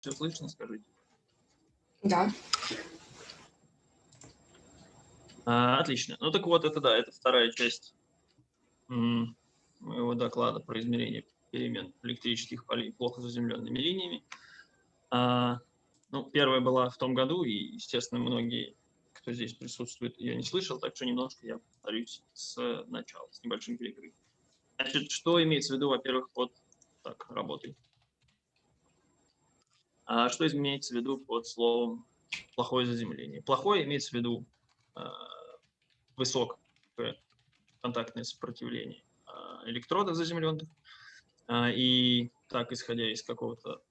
Все слышно, скажите? Да. А, отлично. Ну так вот, это да, это вторая часть моего доклада про измерение перемен электрических полей плохо заземленными линиями. А, ну, первая была в том году, и, естественно, многие, кто здесь присутствует, ее не слышал, так что немножко я повторюсь с начала, с небольшим перекрытием. Значит, что имеется в виду, во-первых, под так, работой? А что имеется в виду под словом плохое заземление? Плохое имеется в виду э, высокое контактное сопротивление э, электродов заземленных. И так, исходя из какого-то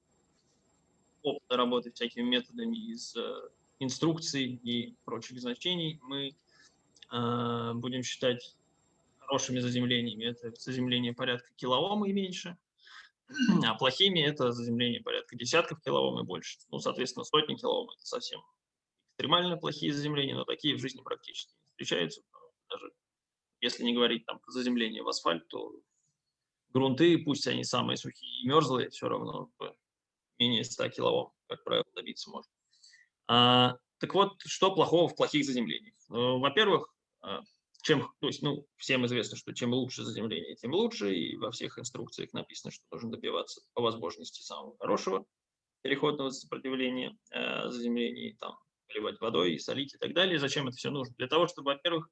опыта работы всякими методами, из инструкций и прочих значений, мы будем считать хорошими заземлениями. Это заземление порядка килоом и меньше, а плохими это заземление порядка десятков килоом и больше. Ну, соответственно, сотни килоом это совсем экстремально плохие заземления, но такие в жизни практически не встречаются. Даже если не говорить там про заземление в асфальт, то грунты, пусть они самые сухие и мерзлые, все равно менее 100 килоом, как правило, добиться можно. А, так вот, что плохого в плохих заземлениях? Ну, во-первых, а, чем, то есть, ну, всем известно, что чем лучше заземление, тем лучше, и во всех инструкциях написано, что должен добиваться по возможности самого хорошего переходного сопротивления э, заземлений, там, поливать водой, и солить и так далее. Зачем это все нужно? Для того, чтобы, во-первых,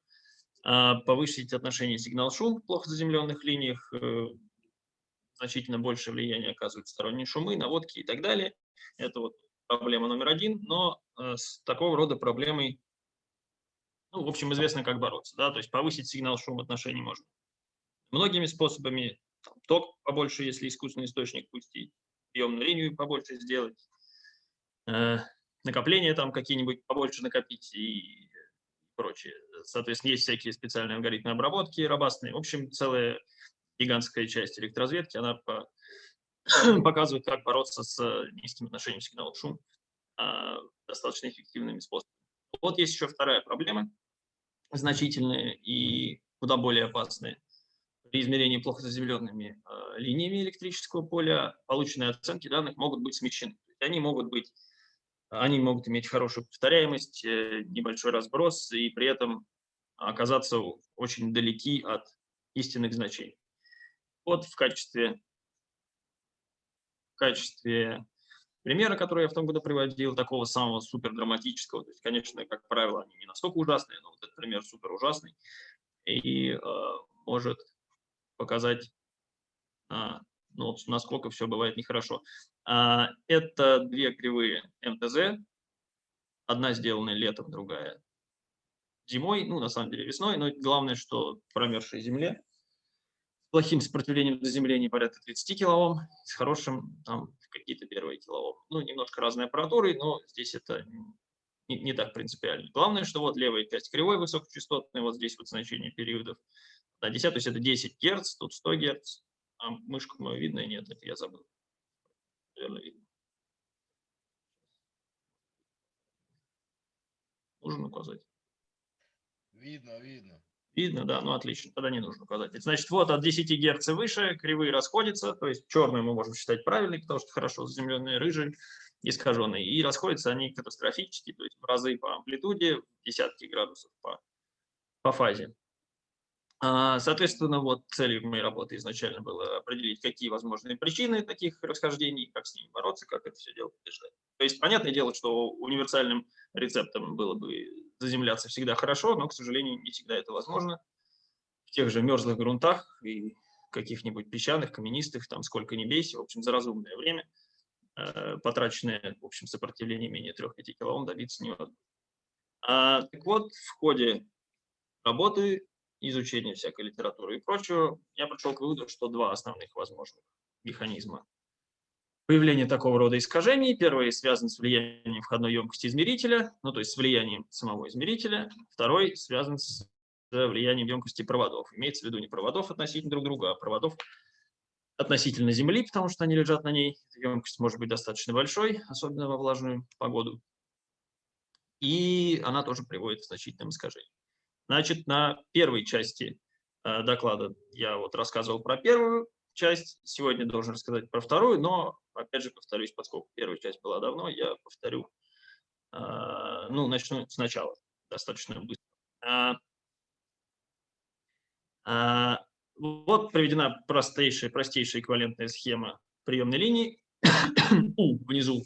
э, повысить отношение сигнал-шум в плохо заземленных линиях, э, значительно больше влияния оказывают сторонние шумы, наводки и так далее. Это вот проблема номер один, но э, с такого рода проблемой ну, в общем, известно, как бороться. Да? То есть повысить сигнал шум отношений можно многими способами. Ток побольше, если искусственный источник пустить, приемную линию побольше сделать, э, накопления там какие-нибудь побольше накопить и прочее. Соответственно, есть всякие специальные алгоритмы обработки робастные. В общем, целая гигантская часть электроразведки, она по, показывает, как бороться с низким отношением сигнала шум а, достаточно эффективными способами. Вот есть еще вторая проблема – значительные и куда более опасные. При измерении плохо заземленными э, линиями электрического поля полученные оценки данных могут быть смещены. Они могут быть, они могут иметь хорошую повторяемость, э, небольшой разброс и при этом оказаться очень далеки от истинных значений. Вот в качестве, в качестве примера, который я в том году приводил, такого самого супер драматического. То есть, конечно, как правило, они не настолько ужасные, но вот этот пример супер ужасный и э, может показать, а, ну, насколько все бывает нехорошо. А, это две кривые МТЗ, одна сделана летом, другая зимой, ну, на самом деле весной, но главное, что в промерзшей земле. Плохим сопротивлением заземления порядка 30 килоом, с хорошим там какие-то первые килоом. Ну, немножко разной аппаратурой, но здесь это не, не так принципиально. Главное, что вот левая часть кривой высокочастотной, вот здесь вот значение периодов на 10, то есть это 10 Гц, тут 100 Гц, а мышку мою видно нет, это я забыл. Наверное, видно. Нужно указать. Видно, видно. Видно, да, ну отлично, тогда не нужно указать. Значит, вот от 10 Гц выше кривые расходятся, то есть черную мы можем считать правильной, потому что хорошо заземленные, рыжие, искаженные. И расходятся они катастрофически, то есть в разы по амплитуде, десятки градусов по, по фазе. А, соответственно, вот целью моей работы изначально было определить, какие возможные причины таких расхождений, как с ними бороться, как это все дело побеждать. То есть, понятное дело, что универсальным рецептом было бы заземляться всегда хорошо, но, к сожалению, не всегда это возможно. В тех же мерзлых грунтах и каких-нибудь песчаных, каменистых, там сколько ни бейся, в общем, за разумное время, э, потраченное, в общем, сопротивление менее 3-5 килоом добиться невозможно. А, так вот, в ходе работы, изучения всякой литературы и прочего, я пришел к выводу, что два основных возможных механизма появление такого рода искажений. Первый связан с влиянием входной емкости измерителя, ну то есть с влиянием самого измерителя. Второй связан с влиянием емкости проводов. Имеется в виду не проводов относительно друг друга, а проводов относительно Земли, потому что они лежат на ней. Емкость может быть достаточно большой, особенно во влажную погоду. И она тоже приводит к значительным искажениям. Значит, на первой части э, доклада я вот рассказывал про первую часть, сегодня должен рассказать про вторую, но, опять же, повторюсь, поскольку первая часть была давно, я повторю, а, ну, начну сначала, достаточно быстро. А, а, вот приведена простейшая, простейшая эквивалентная схема приемной линии. У внизу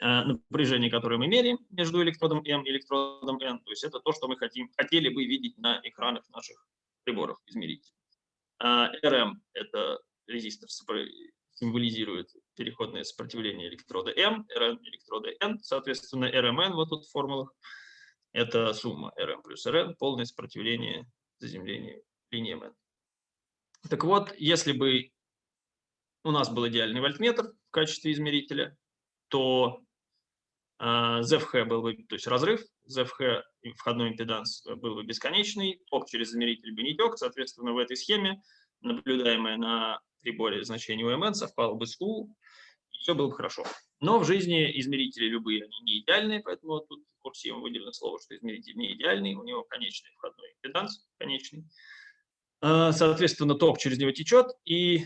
напряжение, которое мы меряем между электродом М и электродом N. То есть это то, что мы хотим, хотели бы видеть на экранах наших приборов измерителей. RM – это резистор, символизирует переходное сопротивление электрода М, Rn электрода N, соответственно, RMN вот тут в формулах – это сумма RM плюс Rn, полное сопротивление заземления линии N. Так вот, если бы у нас был идеальный вольтметр в качестве измерителя, то ZFH а, был бы, то есть разрыв, ZFH входной импеданс был бы бесконечный, ток через измеритель бы не тек, соответственно, в этой схеме наблюдаемое на приборе значение УМН совпало бы с U, и все было бы хорошо. Но в жизни измерители любые, они не идеальные, поэтому тут курсивом выделено слово, что измеритель не идеальный, у него конечный входной импеданс, конечный. А, соответственно, ток через него течет, и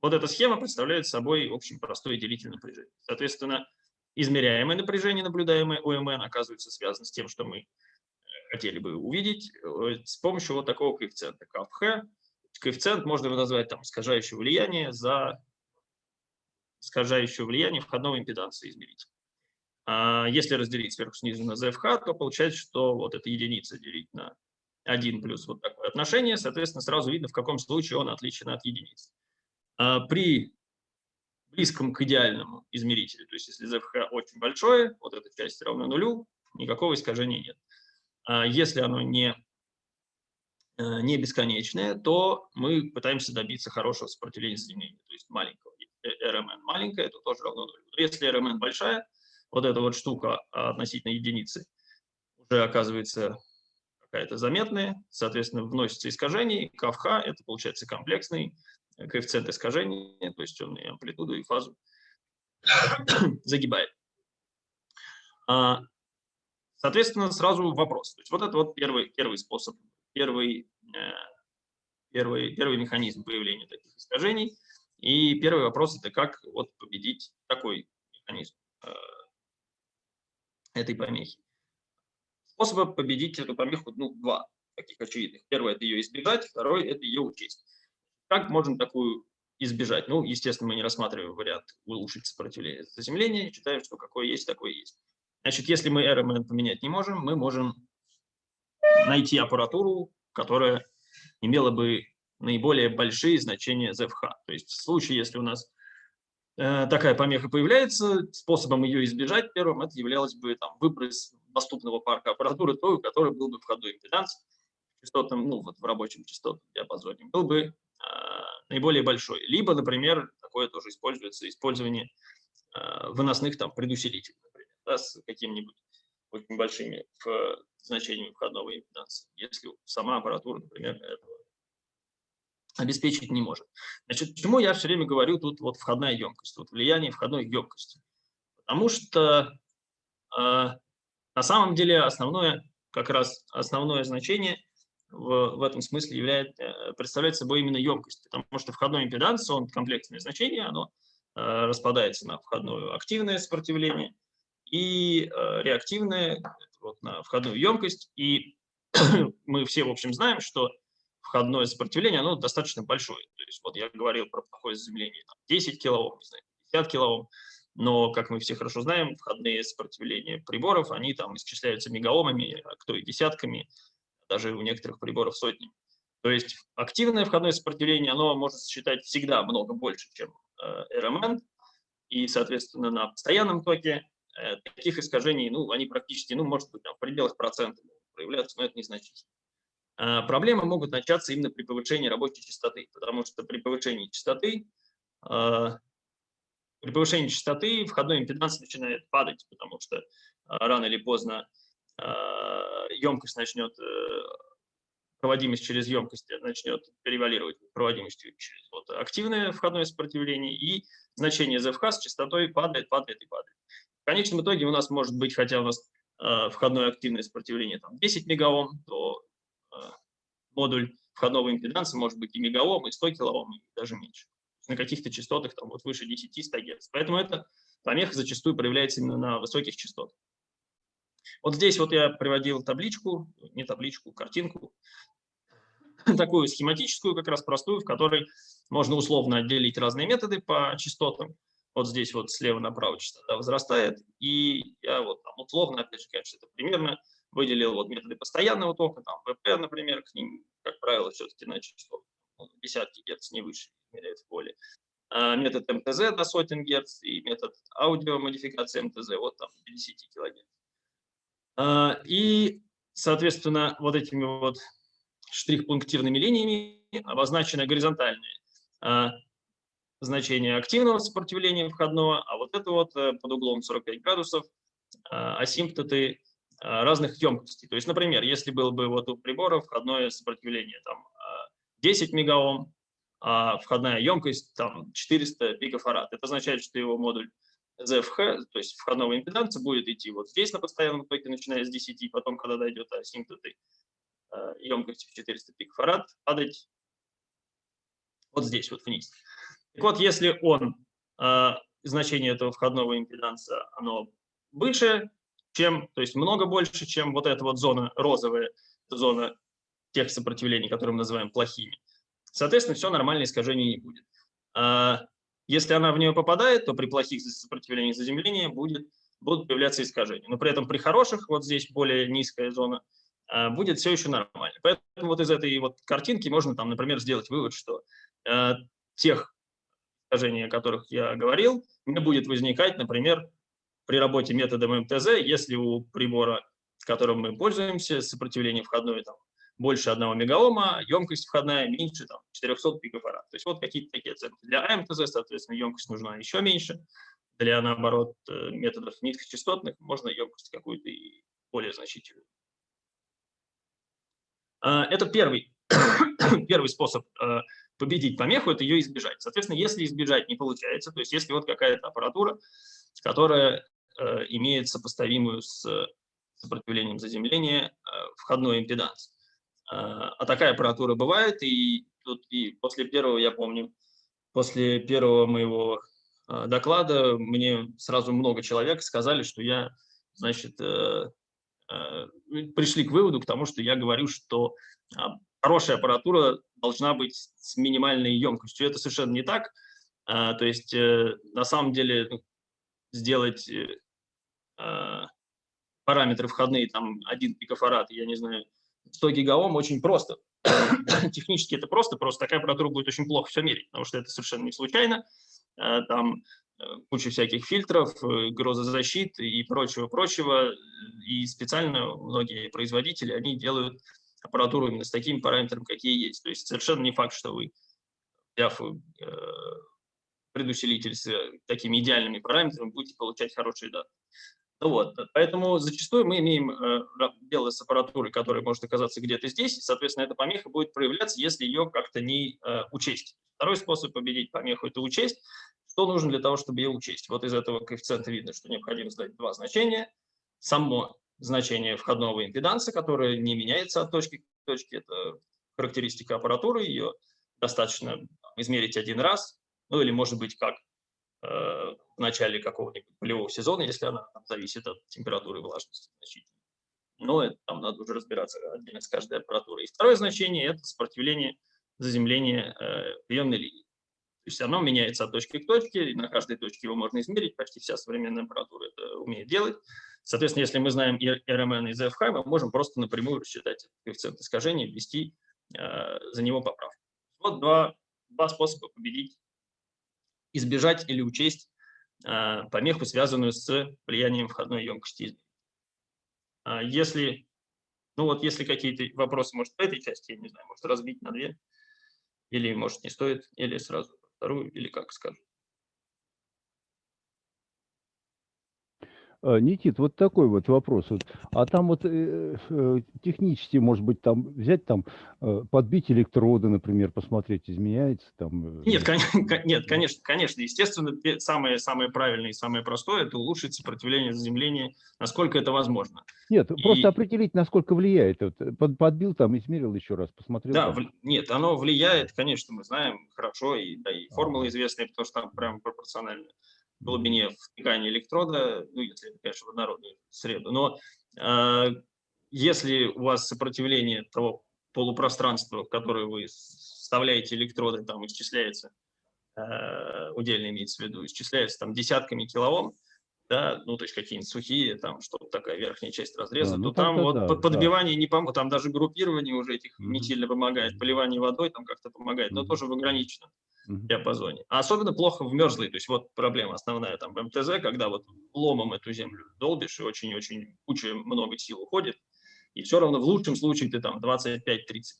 вот эта схема представляет собой, в общем, простое делитель напряжения. Соответственно, измеряемое напряжение, наблюдаемое ОМН, оказывается связано с тем, что мы э, хотели бы увидеть э, с помощью вот такого коэффициента КФХ. Коэффициент можно его назвать там искажающее влияние за искажающее влияние входного импеданса измерителя. А если разделить сверху снизу на ZFH, то получается, что вот эта единица делить на 1 плюс вот такое отношение, соответственно, сразу видно, в каком случае он отличен от единицы. А при близком к идеальному измерителю, то есть если ZFH очень большое, вот эта часть равна нулю, никакого искажения нет. А если оно не, не бесконечное, то мы пытаемся добиться хорошего сопротивления соединения, то есть маленького. Если RMN маленькое, то тоже равно нулю. Если RMN большая, вот эта вот штука относительно единицы уже оказывается какая-то заметная, соответственно, вносится искажение, КФХ – это получается комплексный коэффициент искажения, то есть он и амплитуду, и фазу загибает. А, соответственно, сразу вопрос. То есть вот это вот первый, первый способ, первый, э, первый, первый механизм появления таких искажений. И первый вопрос – это как вот победить такой механизм э, этой помехи. Способа победить эту помеху ну, два таких очевидных. Первое – это ее избегать, второе – это ее учесть. Как можем такую избежать? Ну, естественно, мы не рассматриваем вариант улучшить сопротивление заземления, считаем, что какое есть, такое есть. Значит, если мы RMN поменять не можем, мы можем найти аппаратуру, которая имела бы наиболее большие значения ZFH. То есть в случае, если у нас э, такая помеха появляется, способом ее избежать первым это являлось бы там, выброс доступного парка аппаратуры, той, у которой был бы входной импеданс частотным, ну вот в рабочем частотном диапазоне, был бы а, наиболее большой. Либо, например, такое тоже используется, использование а, выносных там предусилителей, например, да, с какими-нибудь очень большими в, значениями входного импеданса, если сама аппаратура, например, этого обеспечить не может. Значит, почему я все время говорю тут вот входная емкость, вот влияние входной емкости? Потому что э, на самом деле основное, как раз основное значение в, в этом смысле является, э, представляет собой именно емкость, потому что входной импеданс, он комплексное значение, оно э, распадается на входное активное сопротивление и э, реактивное вот, на входную емкость. И мы все, в общем, знаем, что входное сопротивление, оно достаточно большое. То есть вот я говорил про плохое заземление, там, 10 килоом, не знаю, 50 килоом, но, как мы все хорошо знаем, входные сопротивления приборов, они там исчисляются мегаомами, а кто и десятками, даже у некоторых приборов сотни. То есть активное входное сопротивление, оно может считать всегда много больше, чем э, RMN, и, соответственно, на постоянном токе таких искажений, ну, они практически, ну, может быть, там, в пределах процентов проявляться, но это незначительно. А проблемы могут начаться именно при повышении рабочей частоты, потому что при повышении частоты, э, при повышении частоты входной импеданс начинает падать, потому что рано или поздно емкость начнет, э, проводимость через емкость начнет перевалировать проводимостью через вот, активное входное сопротивление, и значение ZFH с частотой падает, падает и падает. В конечном итоге у нас может быть, хотя у нас э, входное активное сопротивление там, 10 мегаом, то э, модуль входного импеданса может быть и мегаом, и 100 килоом, и даже меньше. На каких-то частотах там вот выше 10-100 Гц. Поэтому эта помеха зачастую проявляется именно на высоких частотах. Вот здесь вот я приводил табличку, не табличку, картинку, такую схематическую, как раз простую, в которой можно условно отделить разные методы по частотам. Вот здесь вот слева направо частота возрастает, и я вот там условно, опять же, конечно, это примерно выделил вот методы постоянного тока, там ВП, например, к ним, как правило, все-таки на частоту ну, десятки герц, не выше, меряют в поле. А метод МТЗ до сотен герц и метод аудиомодификации МТЗ вот там 10 килогерц. А, и, соответственно, вот этими вот штрих-пунктирными линиями обозначены горизонтальные значения активного сопротивления входного, а вот это вот э, под углом 45 градусов а, асимптоты разных емкостей. То есть, например, если было бы вот у прибора входное сопротивление там 10 мегаом, а входная емкость там 400 пикофарад, это означает, что его модуль ZFH, то есть входного импеданса, будет идти вот здесь на постоянном токе, начиная с 10, потом, когда дойдет до асимптоты э, емкости в 400 пикофарад, падать вот здесь вот вниз. Так вот, если он, э, значение этого входного импеданса, оно выше, чем, то есть много больше, чем вот эта вот зона розовая, зона тех сопротивлений, которые мы называем плохими, соответственно, все нормально, искажений не будет. А если она в нее попадает, то при плохих сопротивлениях заземления будет, будут появляться искажения. Но при этом при хороших, вот здесь более низкая зона, а, будет все еще нормально. Поэтому вот из этой вот картинки можно, там, например, сделать вывод, что э, тех искажений, о которых я говорил, не будет возникать, например, при работе методом МТЗ, если у прибора, которым мы пользуемся, сопротивление входное там, больше 1 мегаома, емкость входная меньше там, 400 пикофарад. То есть вот какие-то такие оценки. Для АМТЗ, соответственно, емкость нужна еще меньше. Для, наоборот, э, методов низкочастотных можно емкость какую-то и более значительную. А, это первый, первый способ э, победить помеху, это ее избежать. Соответственно, если избежать не получается, то есть если вот какая-то аппаратура, которая э, имеет сопоставимую с сопротивлением заземления входной импеданс, а, а такая аппаратура бывает, и тут и после первого, я помню, после первого моего а, доклада мне сразу много человек сказали, что я, значит, э, э, пришли к выводу, к тому, что я говорю, что а, хорошая аппаратура должна быть с минимальной емкостью. Это совершенно не так. То есть, э, на самом деле, ну, сделать параметры входные, там, один пикофарад, я не знаю, 100 гигаом очень просто. Технически это просто, просто такая аппаратура будет очень плохо все мерить, потому что это совершенно не случайно. Э, там э, куча всяких фильтров, э, грозозащит и прочего-прочего. И специально многие производители, они делают аппаратуру именно с такими параметрами, какие есть. То есть совершенно не факт, что вы, взяв предусилитель с такими идеальными параметрами, будете получать хорошие данные. Ну вот, поэтому зачастую мы имеем э, дело с аппаратурой, которая может оказаться где-то здесь, и, соответственно, эта помеха будет проявляться, если ее как-то не э, учесть. Второй способ победить помеху – это учесть. Что нужно для того, чтобы ее учесть? Вот из этого коэффициента видно, что необходимо сдать два значения. Само значение входного импеданса, которое не меняется от точки к точке, это характеристика аппаратуры, ее достаточно измерить один раз, ну или, может быть, как Э, в начале какого-нибудь полевого сезона, если она там, зависит от температуры и влажности значительно. Но это, там надо уже разбираться отдельно с каждой аппаратурой. И второе значение – это сопротивление заземления э, приемной линии. То есть оно меняется от точки к точке, и на каждой точке его можно измерить, почти вся современная аппаратура это умеет делать. Соответственно, если мы знаем RMN и ZFH, мы можем просто напрямую рассчитать коэффициент искажения, ввести э, за него поправку. Вот два, два способа победить избежать или учесть а, помеху, связанную с влиянием входной емкости. А если, ну вот, если какие-то вопросы, может, по этой части, я не знаю, может, разбить на две, или, может, не стоит, или сразу вторую, или как скажут. Никит, вот такой вот вопрос. А там вот э, э, технически, может быть, там взять там, э, подбить электроды, например, посмотреть, изменяется там? э, Нет, кон- нет, конечно, конечно, естественно, самое, самое правильное и самое простое – это улучшить сопротивление заземления, насколько это возможно. Нет, просто И- определить, насколько влияет. Вот, э, под- подбил там, измерил еще раз, посмотрел. Да, вл- нет, оно влияет, конечно, мы знаем хорошо, и, да, и формулы известные, потому что там прям пропорционально глубине втекания электрода, ну, если это, конечно, в однородную среду. Но э, если у вас сопротивление того полупространства, в которое вы вставляете электроды, там исчисляется, э, удельно имеется в виду, исчисляется там десятками килоом, да, ну, то есть какие-нибудь сухие, там что-то такая верхняя часть разреза, ну то там вот да, под- да. подбивание не поможет, там даже группирование уже этих Мгм. не сильно помогает, поливание водой там как-то помогает, но Мгм. тоже в ограниченном. Диапазоне. А особенно плохо в мерзлой, то есть вот проблема основная там в МТЗ, когда вот ломом эту землю долбишь, и очень-очень куча, много сил уходит, и все равно в лучшем случае ты там 25-30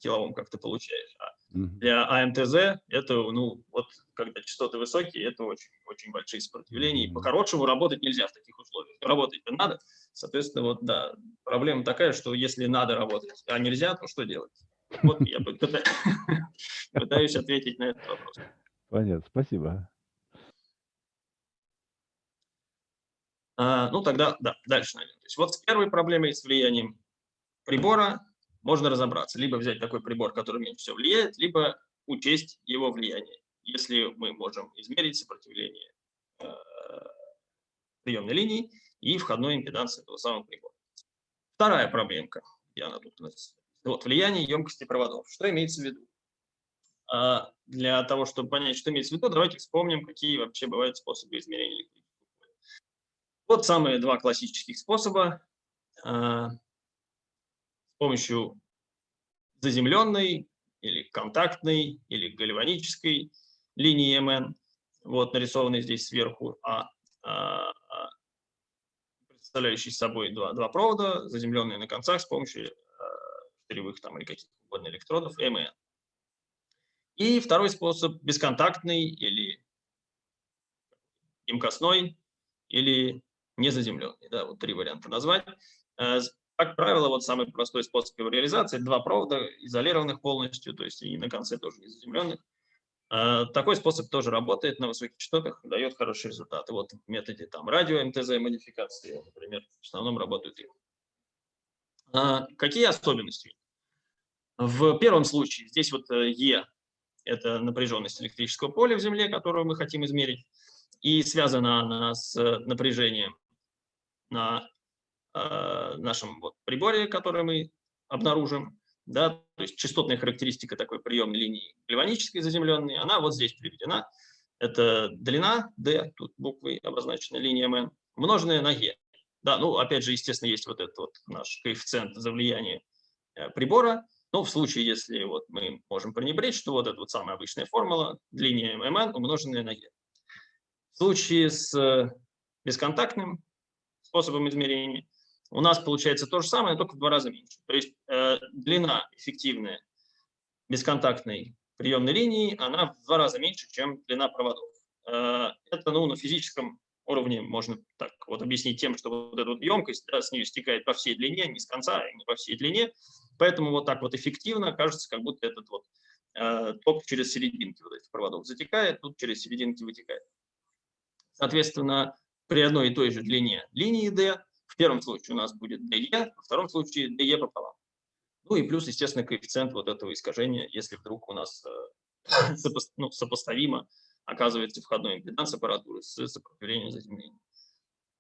килоом как-то получаешь. А для АМТЗ это, ну, вот когда частоты высокие, это очень, очень большие сопротивления, и по-хорошему работать нельзя в таких условиях. Работать-то надо, соответственно, вот, да, проблема такая, что если надо работать, а нельзя, то что делать? Вот я пыта- пытаюсь ответить на этот вопрос. Понятно, спасибо. А, ну, тогда, да, дальше, наверное. То есть вот с первой проблемой, с влиянием прибора, можно разобраться. Либо взять такой прибор, который меньше всего влияет, либо учесть его влияние, если мы можем измерить сопротивление э, приемной линии и входной импеданс этого самого прибора. Вторая проблемка, где она тут у нас? Вот, влияние емкости проводов. Что имеется в виду? А, Для того, чтобы понять, что имеется в виду, давайте вспомним, какие вообще бывают способы измерения электрического. Вот самые два классических способа. а, С помощью заземленной или контактной или гальванической линии МН, вот нарисованной здесь сверху, а, а, а, представляющий собой два, два провода, заземленные на концах с помощью штыревых там или каких угодно электродов, МН. И второй способ бесконтактный или емкостной или незаземленный. Да, вот три варианта назвать. Э, Как правило, вот самый простой способ его реализации – два провода, изолированных полностью, то есть и на конце тоже не заземленных. Э, Такой способ тоже работает на высоких частотах, дает хорошие результаты. Вот в методе там радио МТЗ модификации, например, в основном работают их. А, Какие особенности? В первом случае здесь вот э, Е – это напряженность электрического поля в Земле, которую мы хотим измерить, и связана она с напряжением на э, нашем вот приборе, который мы обнаружим. Да, то есть частотная характеристика такой приемной линии гальванической заземленной, она вот здесь приведена. Это длина D, тут буквой обозначена линия M, умноженная на E. Да, ну, опять же, естественно, есть вот этот вот наш коэффициент за влияние э, прибора. Но в случае, если вот мы можем пренебречь, то вот эта вот самая обычная формула, линия МН умноженная на Е. В случае с э, бесконтактным способом измерения у нас получается то же самое, только в два раза меньше. То есть э, длина эффективная бесконтактной приемной линии, она в два раза меньше, чем длина проводов. Э, это ну, на физическом уровне можно так вот объяснить тем, что вот эта вот емкость да, с нее стекает по всей длине, не с конца, не по всей длине. Поэтому вот так вот эффективно кажется, как будто этот вот э, ток через серединки вот этих проводов затекает, тут через серединки вытекает. Соответственно, при одной и той же длине линии D, в первом случае у нас будет DE, во втором случае DE пополам. Ну и плюс, естественно, коэффициент вот этого искажения, если вдруг у нас э, ну, сопоставимо оказывается входной импеданс аппаратуры с сопротивлением заземления.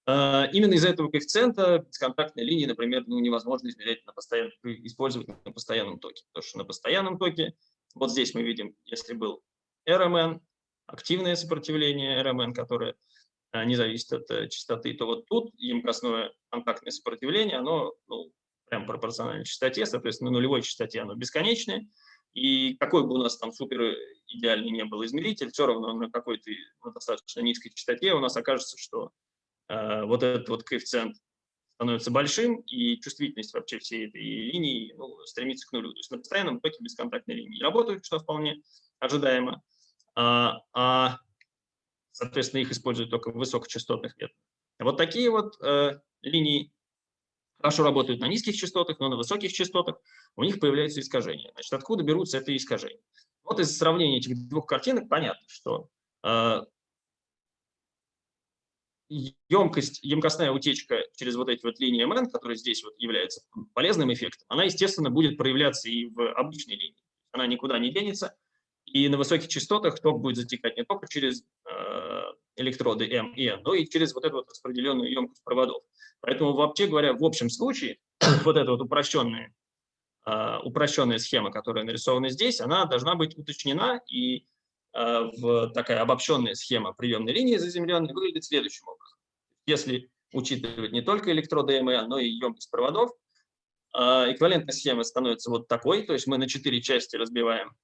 Э, Именно из-за этого коэффициента бесконтактные линии, например, ну, невозможно измерять на постоянном, использовать на постоянном токе. Потому что на постоянном токе, вот здесь мы видим, если был RMN, активное сопротивление RMN, которое э, не зависит от э, частоты, то вот тут емкостное контактное сопротивление, оно ну, прям пропорционально частоте, соответственно, на нулевой частоте оно бесконечное, и какой бы у нас там супер идеальный не был измеритель, все равно на какой-то на достаточно низкой частоте у нас окажется, что вот этот вот коэффициент становится большим, и чувствительность вообще всей этой линии ну, стремится к нулю. То есть на постоянном токе бесконтактной линии работают, что вполне ожидаемо, а, а, соответственно, их используют только в высокочастотных методах. Вот такие вот э, линии хорошо работают на низких частотах, но на высоких частотах у них появляются искажения. Значит, откуда берутся эти искажения? Вот из сравнения этих двух картинок понятно, что э, емкость, емкостная утечка через вот эти вот линии МН, которые здесь вот является полезным эффектом, она, естественно, будет проявляться и в обычной линии. Она никуда не денется. И на высоких частотах ток будет затекать не только через э, электроды М и N, но и через вот эту вот распределенную емкость проводов. Поэтому, вообще говоря, в общем случае, вот эта вот упрощенная, э, упрощенная схема, которая нарисована здесь, она должна быть уточнена, и в такая обобщенная схема приемной линии заземленной выглядит следующим образом. Если учитывать не только электроды М и N, но и емкость проводов, э, эквивалентная схема становится вот такой, то есть мы на четыре части разбиваем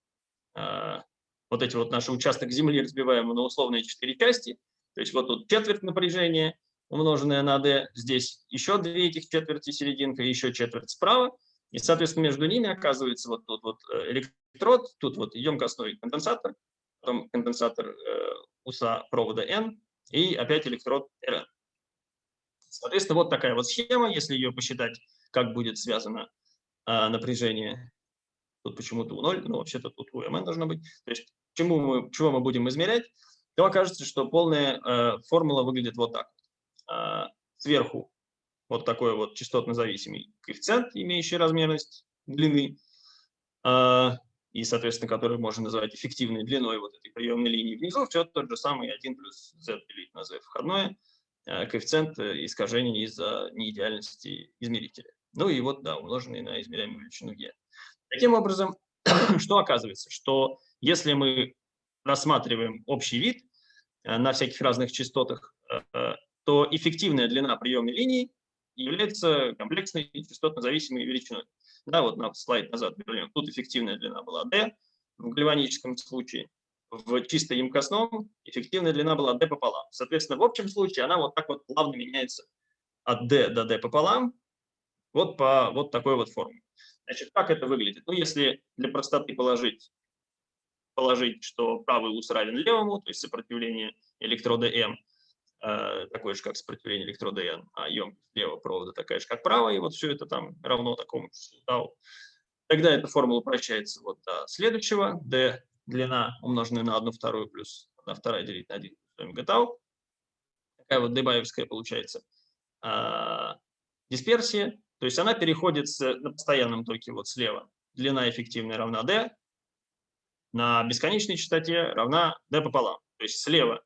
а, вот эти вот наши участок Земли разбиваем на условные четыре части. То есть вот тут четверть напряжения, умноженное на d, здесь еще две этих четверти серединка, еще четверть справа. И, соответственно, между ними оказывается вот тут вот э, электрод, тут вот емкостной конденсатор, потом конденсатор э, уса провода N и опять электрод Rn. Соответственно, вот такая вот схема, если ее посчитать, как будет связано э, напряжение тут почему-то у 0, но вообще-то тут у mn должно быть. То есть чему мы, чего мы будем измерять, то окажется, что полная э, формула выглядит вот так. Сверху вот такой вот частотно-зависимый коэффициент, имеющий размерность длины, и, соответственно, который можно называть эффективной длиной вот этой приемной линии. Внизу все тот же самый 1 плюс z делить на z входное, э, коэффициент э, искажения из-за неидеальности измерителя. Ну и вот, да, умноженный на измеряемую величину e. Таким образом, что оказывается? Что если мы рассматриваем общий вид э, на всяких разных частотах, то эффективная длина приемной линии является комплексной частотно-зависимой величиной. Да, вот на слайд назад вернем. Тут эффективная длина была d в гальваническом случае. В чисто емкостном эффективная длина была d пополам. Соответственно, в общем случае она вот так вот плавно меняется от d до d пополам вот по вот такой вот форме. Значит, как это выглядит? Ну, если для простоты положить, положить, что правый ус равен левому, то есть сопротивление электрода М такое же, как сопротивление электрода N, а емкость левого провода такая же, как правая, и вот все это там равно такому числу тау. Тогда эта формула упрощается вот до следующего. D длина, умноженная на 1 вторую плюс 1 вторая делить на 1 омега тау. Такая вот дебаевская получается а, дисперсия. То есть она переходит с, на постоянном токе вот слева. Длина эффективная равна d, на бесконечной частоте равна d пополам. То есть слева,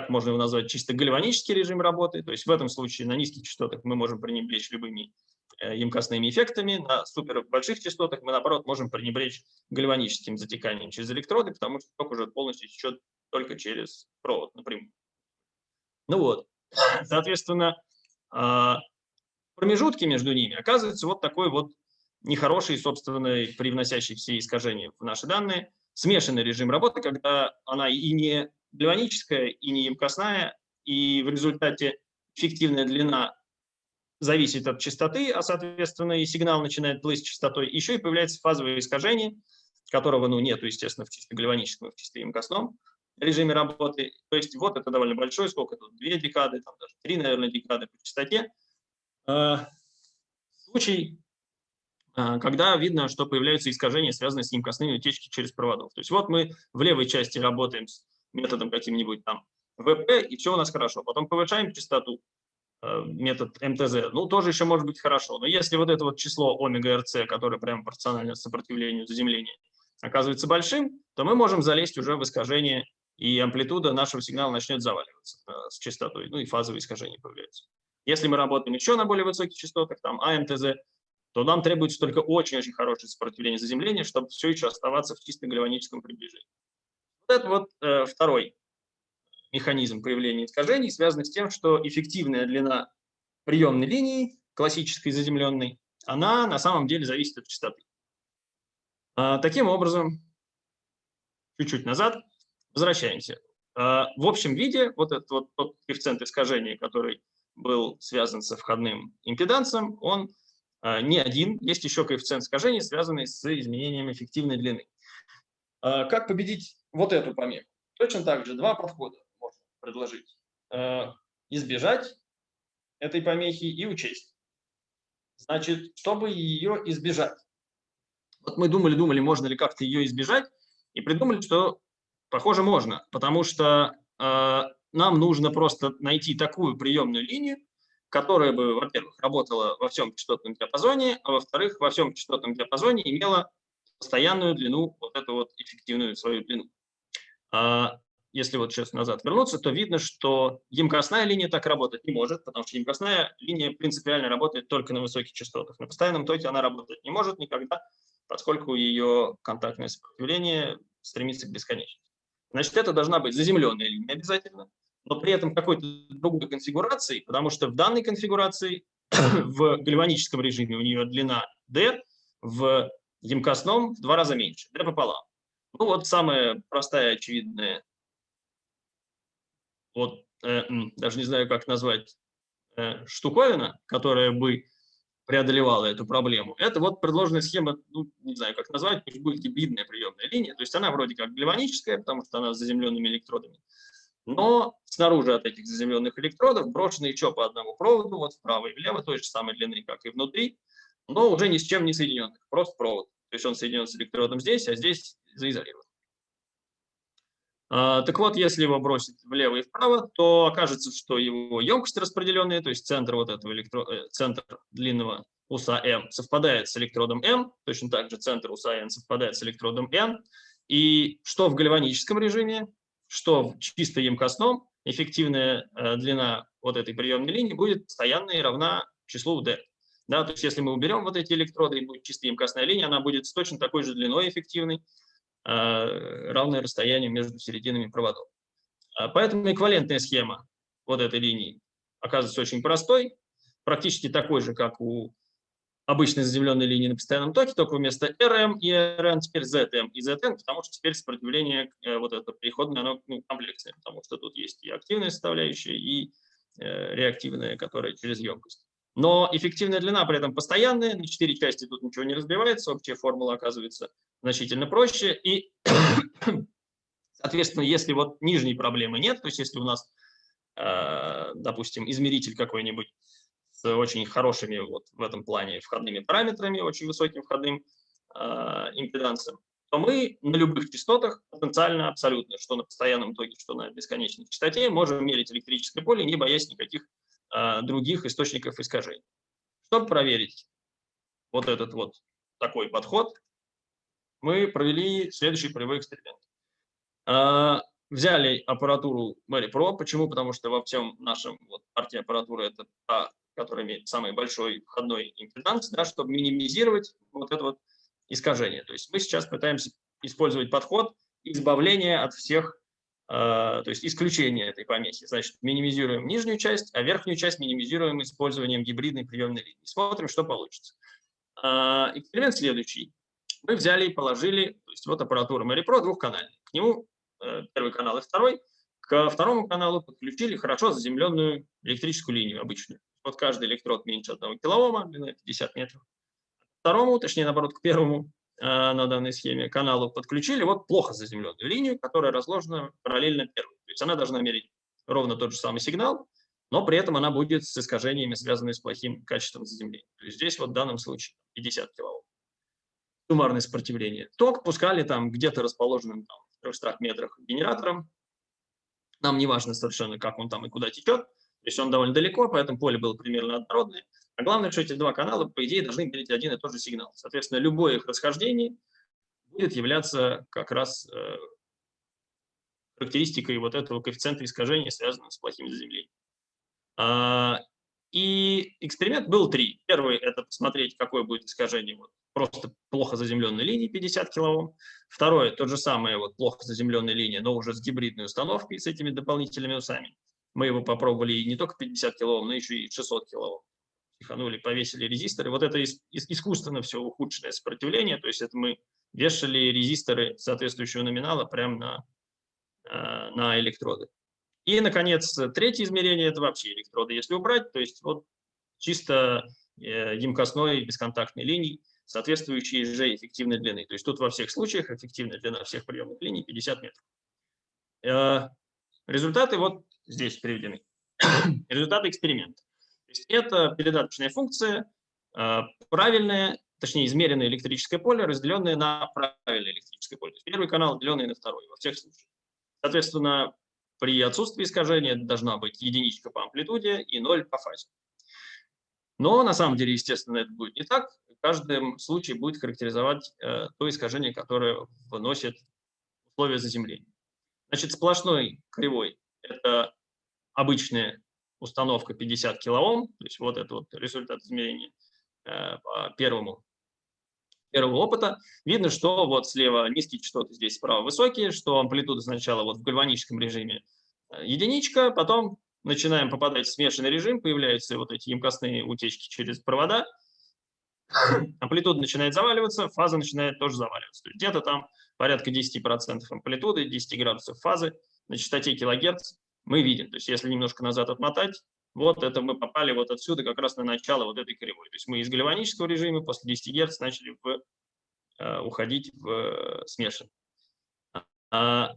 так можно его назвать, чисто гальванический режим работы. То есть в этом случае на низких частотах мы можем пренебречь любыми э, емкостными эффектами, на супер больших частотах мы, наоборот, можем пренебречь гальваническим затеканием через электроды, потому что ток уже полностью течет только через провод напрямую. Ну вот, соответственно, а, промежутки между ними оказывается вот такой вот нехороший, собственно, привносящий все искажения в наши данные, смешанный режим работы, когда она и не гальваническая, и не емкостная, и в результате эффективная длина зависит от частоты, а, соответственно, и сигнал начинает плыть с частотой. Еще и появляется фазовое искажение, которого, ну, нету, естественно, в чисто гальваническом, в чисто емкостном режиме работы. То есть вот это довольно большой, сколько тут, две декады, там даже три, наверное, декады по частоте. Э, случай, э, когда видно, что появляются искажения, связанные с немкостными утечки через проводов. То есть вот мы в левой части работаем с методом каким-нибудь там ВП, и все у нас хорошо. Потом повышаем частоту, э, метод МТЗ, ну, тоже еще может быть хорошо. Но если вот это вот число омега РЦ, которое прямо пропорционально сопротивлению заземления, оказывается большим, то мы можем залезть уже в искажение, и амплитуда нашего сигнала начнет заваливаться с частотой, ну и фазовые искажения появляются. Если мы работаем еще на более высоких частотах, там АМТЗ, то нам требуется только очень-очень хорошее сопротивление заземления, чтобы все еще оставаться в чисто гальваническом приближении. Это вот э, второй механизм появления искажений, связанный с тем, что эффективная длина приемной линии, классической заземленной, она на самом деле зависит от частоты. А, таким образом, чуть-чуть назад, возвращаемся. А, в общем виде вот этот вот тот коэффициент искажения, который был связан со входным импедансом, он а, не один, есть еще коэффициент искажения, связанный с изменением эффективной длины. Как победить вот эту помеху? Точно так же два подхода можно предложить. А, избежать этой помехи и учесть. Значит, чтобы ее избежать. Вот мы думали, думали, можно ли как-то ее избежать, и придумали, что, похоже, можно, потому что э, нам нужно просто найти такую приемную линию, которая бы, во-первых, работала во всем частотном диапазоне, а во-вторых, во всем частотном диапазоне имела постоянную длину, вот эту вот эффективную свою длину. А если вот сейчас назад вернуться, то видно, что емкостная линия так работать не может, потому что емкостная линия принципиально работает только на высоких частотах. На постоянном токе она работать не может никогда, поскольку ее контактное сопротивление стремится к бесконечности. Значит, это должна быть заземленная линия обязательно, но при этом какой-то другой конфигурации, потому что в данной конфигурации в гальваническом режиме у нее длина D, в емкостном в два раза меньше, D пополам. Ну вот самая простая, очевидная, вот э, даже не знаю, как назвать, э, штуковина, которая бы преодолевала эту проблему. Это вот предложенная схема, ну, не знаю, как назвать, пусть будет гибридная приемная линия. То есть она вроде как гальваническая, потому что она с заземленными электродами. Но снаружи от этих заземленных электродов брошены еще по одному проводу, вот вправо и влево, той же самой длины, как и внутри, но уже ни с чем не соединенных, просто провод. То есть он соединен с электродом здесь, а здесь заизолирован. А, так вот, если его бросить влево и вправо, то окажется, что его емкость распределенная, то есть центр вот этого электро... Э, центр длинного уса М совпадает с электродом М, точно так же центр уса N совпадает с электродом N, и что в гальваническом режиме, что в чисто емкостном, эффективная э, длина вот этой приемной линии будет постоянной и равна числу D. Да, то есть если мы уберем вот эти электроды и будет чисто емкостная линия, она будет с точно такой же длиной эффективной, э, равное расстоянию между серединами проводов. А поэтому эквивалентная схема вот этой линии оказывается очень простой, практически такой же, как у обычной заземленной линии на постоянном токе, только вместо RM и RN теперь ZM и ZN, потому что теперь сопротивление э, вот это переходное, оно ну, комплексное, потому что тут есть и активная составляющая, и э, реактивная, которая через емкость. Но эффективная длина при этом постоянная, на четыре части тут ничего не разбивается, общая формула оказывается значительно проще. И, соответственно, если вот нижней проблемы нет, то есть если у нас, э, допустим, измеритель какой-нибудь с очень хорошими вот в этом плане входными параметрами, очень высоким входным э, импедансом, то мы на любых частотах потенциально абсолютно, что на постоянном токе, что на бесконечной частоте, можем мерить электрическое поле, не боясь никаких других источников искажений. Чтобы проверить вот этот вот такой подход, мы провели следующий полевой эксперимент. А, взяли аппаратуру Mary Pro. Почему? Потому что во всем нашем вот, партии аппаратуры это та, которая имеет самый большой входной импеданс, да, чтобы минимизировать вот это вот искажение. То есть мы сейчас пытаемся использовать подход избавления от всех то есть исключение этой помехи. Значит, минимизируем нижнюю часть, а верхнюю часть минимизируем использованием гибридной приемной линии. Смотрим, что получится. А, эксперимент следующий. Мы взяли и положили, то есть вот аппаратура MaryPro двухканальная. К нему э, первый канал и второй. К второму каналу подключили хорошо заземленную электрическую линию обычную. Вот каждый электрод меньше 1 килоома, длина 50 метров. К второму, точнее, наоборот, к первому Э, на данной схеме каналу подключили вот плохо заземленную линию, которая разложена параллельно первой. То есть она должна мерить ровно тот же самый сигнал, но при этом она будет с искажениями, связанными с плохим качеством заземления. То есть здесь вот в данном случае 50 килоом. Суммарное сопротивление. Ток пускали там где-то расположенным там, в 300 метрах генератором. Нам не важно совершенно, как он там и куда течет. То есть он довольно далеко, поэтому поле было примерно однородное. А главное, что эти два канала, по идее, должны иметь один и тот же сигнал. Соответственно, любое их расхождение будет являться как раз э, характеристикой вот этого коэффициента искажения, связанного с плохим заземлением. А, и эксперимент был три. Первый – это посмотреть, какое будет искажение вот, просто плохо заземленной линии 50 килоом. Второе – то же самое вот, плохо заземленная линия, но уже с гибридной установкой, с этими дополнительными усами. Мы его попробовали не только 50 килоом, но еще и 600 килоом. Пиханули, повесили резисторы. Вот это искусственно все ухудшенное сопротивление, то есть это мы вешали резисторы соответствующего номинала прямо на, э, на электроды. И, наконец, третье измерение – это вообще электроды, если убрать, то есть вот чисто э, емкостной бесконтактной линии, соответствующей же эффективной длины. То есть тут во всех случаях эффективная длина всех приемных линий 50 метров. Э, результаты вот здесь приведены. Результаты эксперимента. То есть это передаточная функция, э, правильная, точнее, измеренное электрическое поле, разделенное на правильное электрическое поле. То есть первый канал, деленный на второй во всех случаях. Соответственно, при отсутствии искажения должна быть единичка по амплитуде и ноль по фазе. Но на самом деле, естественно, это будет не так. В каждом случае будет характеризовать э, то искажение, которое выносит условия заземления. Значит, сплошной кривой – это обычная установка 50 килоом, то есть вот это вот результат измерения э, по первому первого опыта, видно, что вот слева низкие частоты, здесь справа высокие, что амплитуда сначала вот в гальваническом режиме э, единичка, потом начинаем попадать в смешанный режим, появляются вот эти емкостные утечки через провода, амплитуда начинает заваливаться, фаза начинает тоже заваливаться. Где-то там порядка 10% амплитуды, 10 градусов фазы на частоте килогерц мы видим. То есть если немножко назад отмотать, вот это мы попали вот отсюда как раз на начало вот этой кривой. То есть мы из гальванического режима после 10 Гц начали в, э, уходить в э, смешанный. А,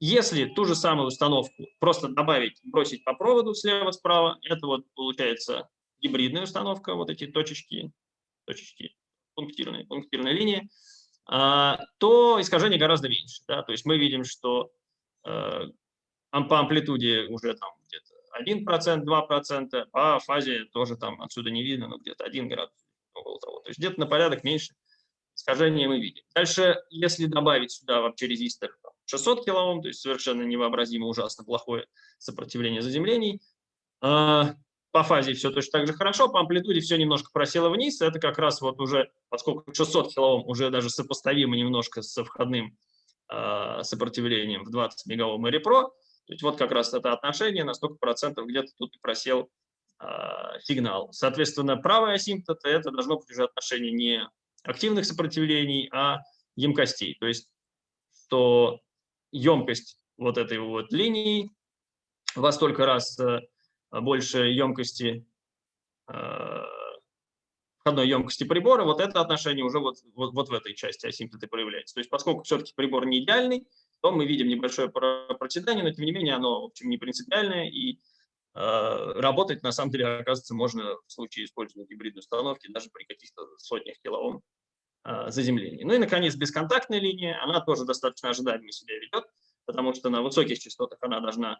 если ту же самую установку просто добавить, бросить по проводу слева-справа, это вот получается гибридная установка, вот эти точечки, точечки пунктирные, пунктирные линии, а, то искажение гораздо меньше. Да? То есть мы видим, что э, по амплитуде уже там где-то 1%, 2%, по фазе тоже там отсюда не видно, но где-то 1 градус около того. То есть где-то на порядок меньше искажения мы видим. Дальше, если добавить сюда вообще резистор 600 килоом, то есть совершенно невообразимо ужасно плохое сопротивление заземлений, а, по фазе все точно так же хорошо, по амплитуде все немножко просело вниз. Это как раз вот уже, поскольку 600 килоом уже даже сопоставимо немножко со входным э, сопротивлением в 20 мегаом и репро, то есть вот как раз это отношение, на столько процентов где-то тут просел э, сигнал. Соответственно, правая асимптота – это должно быть уже отношение не активных сопротивлений, а емкостей. То есть что емкость вот этой вот линии во столько раз э, больше емкости, э, входной емкости прибора, вот это отношение уже вот, вот, вот в этой части асимптоты проявляется. То есть поскольку все-таки прибор не идеальный, то мы видим небольшое проседание, но тем не менее оно, в общем, не принципиальное, и э, работать на самом деле, оказывается, можно в случае использования гибридной установки даже при каких-то сотнях килоом э, заземлений. Ну и, наконец, бесконтактная линия, она тоже достаточно ожидаемо себя ведет, потому что на высоких частотах она должна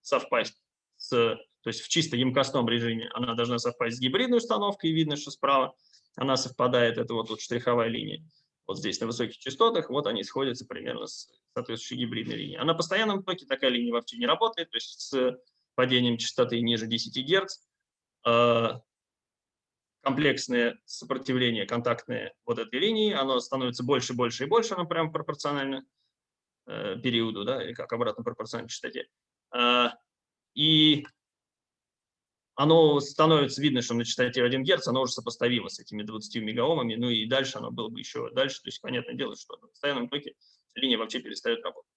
совпасть с, то есть в чисто емкостном режиме она должна совпасть с гибридной установкой, и видно, что справа она совпадает, это вот тут штриховая линия вот здесь на высоких частотах, вот они сходятся примерно с соответствующей гибридной линией. А на постоянном токе такая линия вообще не работает, то есть с падением частоты ниже 10 Гц э, комплексное сопротивление контактное вот этой линии, оно становится больше, больше и больше, оно прямо пропорционально э, периоду, да, или как обратно пропорционально частоте. Э, и оно становится видно, что на частоте 1 Гц оно уже сопоставимо с этими 20 мегаомами, ну и дальше оно было бы еще дальше, то есть понятное дело, что на постоянном токе линия вообще перестает работать.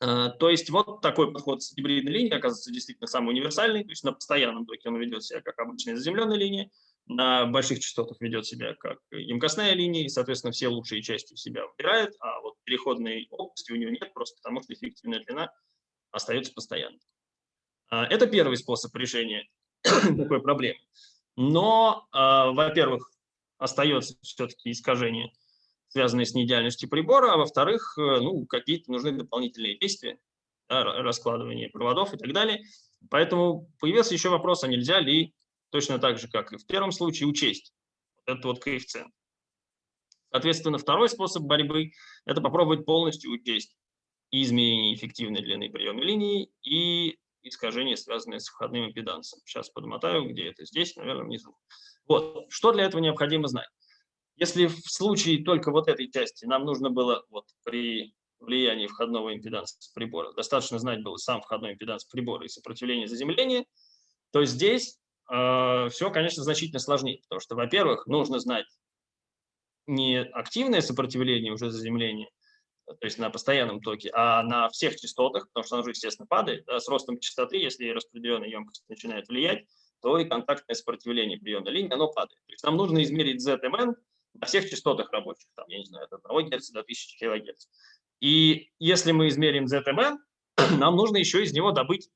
А, то есть вот такой подход с гибридной линией оказывается действительно самый универсальный, то есть на постоянном токе он ведет себя как обычная заземленная линия, на больших частотах ведет себя как емкостная линия, и, соответственно, все лучшие части в себя выбирает, а вот переходной области у него нет, просто потому что эффективная длина остается постоянной. А, это первый способ решения такой проблемы. Но, а, во-первых, остается все-таки искажение, связанное с неидеальностью прибора, а во-вторых, э, ну, какие-то нужны дополнительные действия, да, раскладывание проводов и так далее. Поэтому появился еще вопрос, а нельзя ли точно так же, как и в первом случае, учесть этот вот коэффициент. Соответственно, второй способ борьбы – это попробовать полностью учесть и изменение эффективной длины приемной линии, и искажения, связанные с входным импедансом. Сейчас подмотаю, где это здесь, наверное, внизу. Вот, что для этого необходимо знать? Если в случае только вот этой части нам нужно было вот при влиянии входного импеданса прибора, достаточно знать было сам входной импеданс прибора и сопротивление заземления, то здесь э, все, конечно, значительно сложнее, потому что, во-первых, нужно знать не активное сопротивление уже заземления, то есть на постоянном токе, а на всех частотах, потому что оно же, естественно, падает. Да, с ростом частоты, если распределенная емкость начинает влиять, то и контактное сопротивление приемной линии, оно падает. То есть нам нужно измерить ZMN на всех частотах рабочих, там, я не знаю, от 1 Гц до 1000 кГц. И если мы измерим ZMN, нам нужно еще из него добыть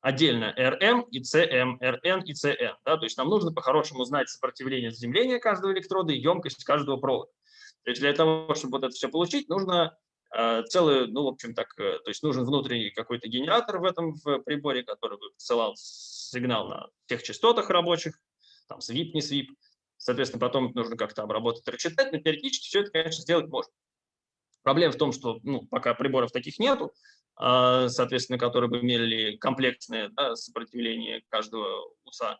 отдельно RM и CM, RN и CN. Да? То есть нам нужно по-хорошему знать сопротивление заземления каждого электрода и емкость каждого провода. То есть для того, чтобы вот это все получить, нужно целый, ну, в общем, так, э, то есть нужен внутренний какой-то генератор в этом в приборе, который бы посылал сигнал на тех частотах рабочих, там, свип, не свип. Соответственно, потом нужно как-то обработать, рассчитать, но теоретически все это, конечно, сделать можно. Проблема в том, что ну, пока приборов таких нету, а, соответственно, которые бы имели комплексное да, сопротивление каждого УСА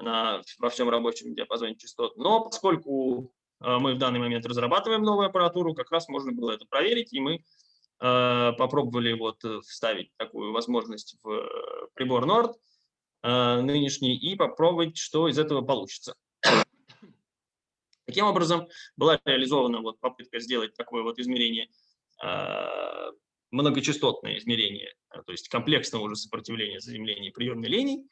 на, во всем рабочем диапазоне частот. Но поскольку мы в данный момент разрабатываем новую аппаратуру, как раз можно было это проверить, и мы а, попробовали вот вставить такую возможность в прибор Nord нынешний и попробовать, что из этого получится. Таким образом, была реализована вот попытка сделать такое вот измерение многочастотное измерение, э, то есть комплексного уже сопротивления заземления приемной линии.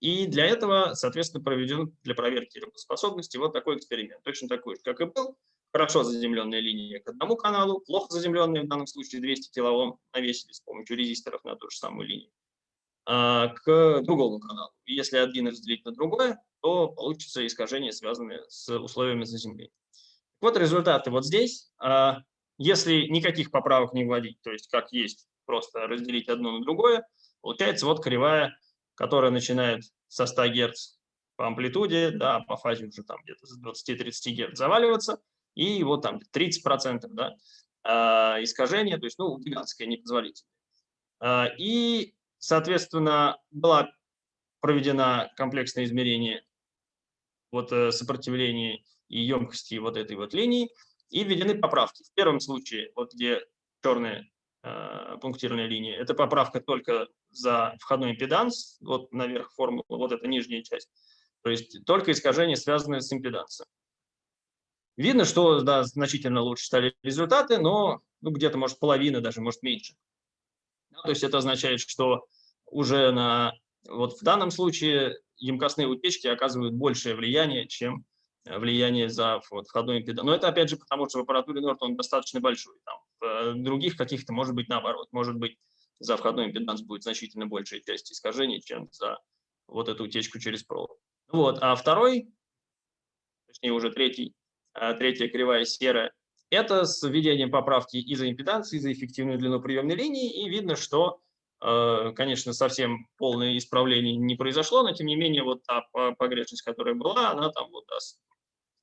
И для этого, соответственно, проведен для проверки работоспособности вот такой эксперимент, точно такой же, как и был. Хорошо заземленная линия к одному каналу, плохо заземленная, в данном случае 200 килоом, навесили с помощью резисторов на ту же самую линию, а, к другому каналу. Если один разделить на другое, то получится искажение, связанное с условиями заземления. Вот результаты вот здесь. А, если никаких поправок не вводить, то есть как есть, просто разделить одно на другое, получается вот кривая, которая начинает со 100 Гц по амплитуде, да, по фазе уже там где-то с 20-30 Гц заваливаться, и вот там 30% да, э, искажения, то есть, ну, гигантское, непозволительное. Э, и, соответственно, была проведена комплексное измерение вот э, сопротивления и емкости вот этой вот линии, и введены поправки. В первом случае, вот где черная э, пунктирная линия, это поправка только за входной импеданс, вот наверх формулы, вот эта нижняя часть, то есть только искажения, связанные с импедансом. Видно, что да, значительно лучше стали результаты, но ну, где-то, может, половина, даже, может, меньше. То есть это означает, что уже на, вот в данном случае емкостные утечки оказывают большее влияние, чем влияние за вот, входной импеданс. Но это опять же потому, что в аппаратуре Nord он достаточно большой. Там, в э, других каких-то может быть наоборот. Может быть за входной импеданс будет значительно большая часть искажений, чем за вот эту утечку через провод. Вот. А второй, точнее уже третий, э, третья кривая серая, это с введением поправки и за импеданс, и за эффективную длину приемной линии, и видно, что, конечно, совсем полное исправление не произошло, но тем не менее вот та погрешность, которая была, она там вот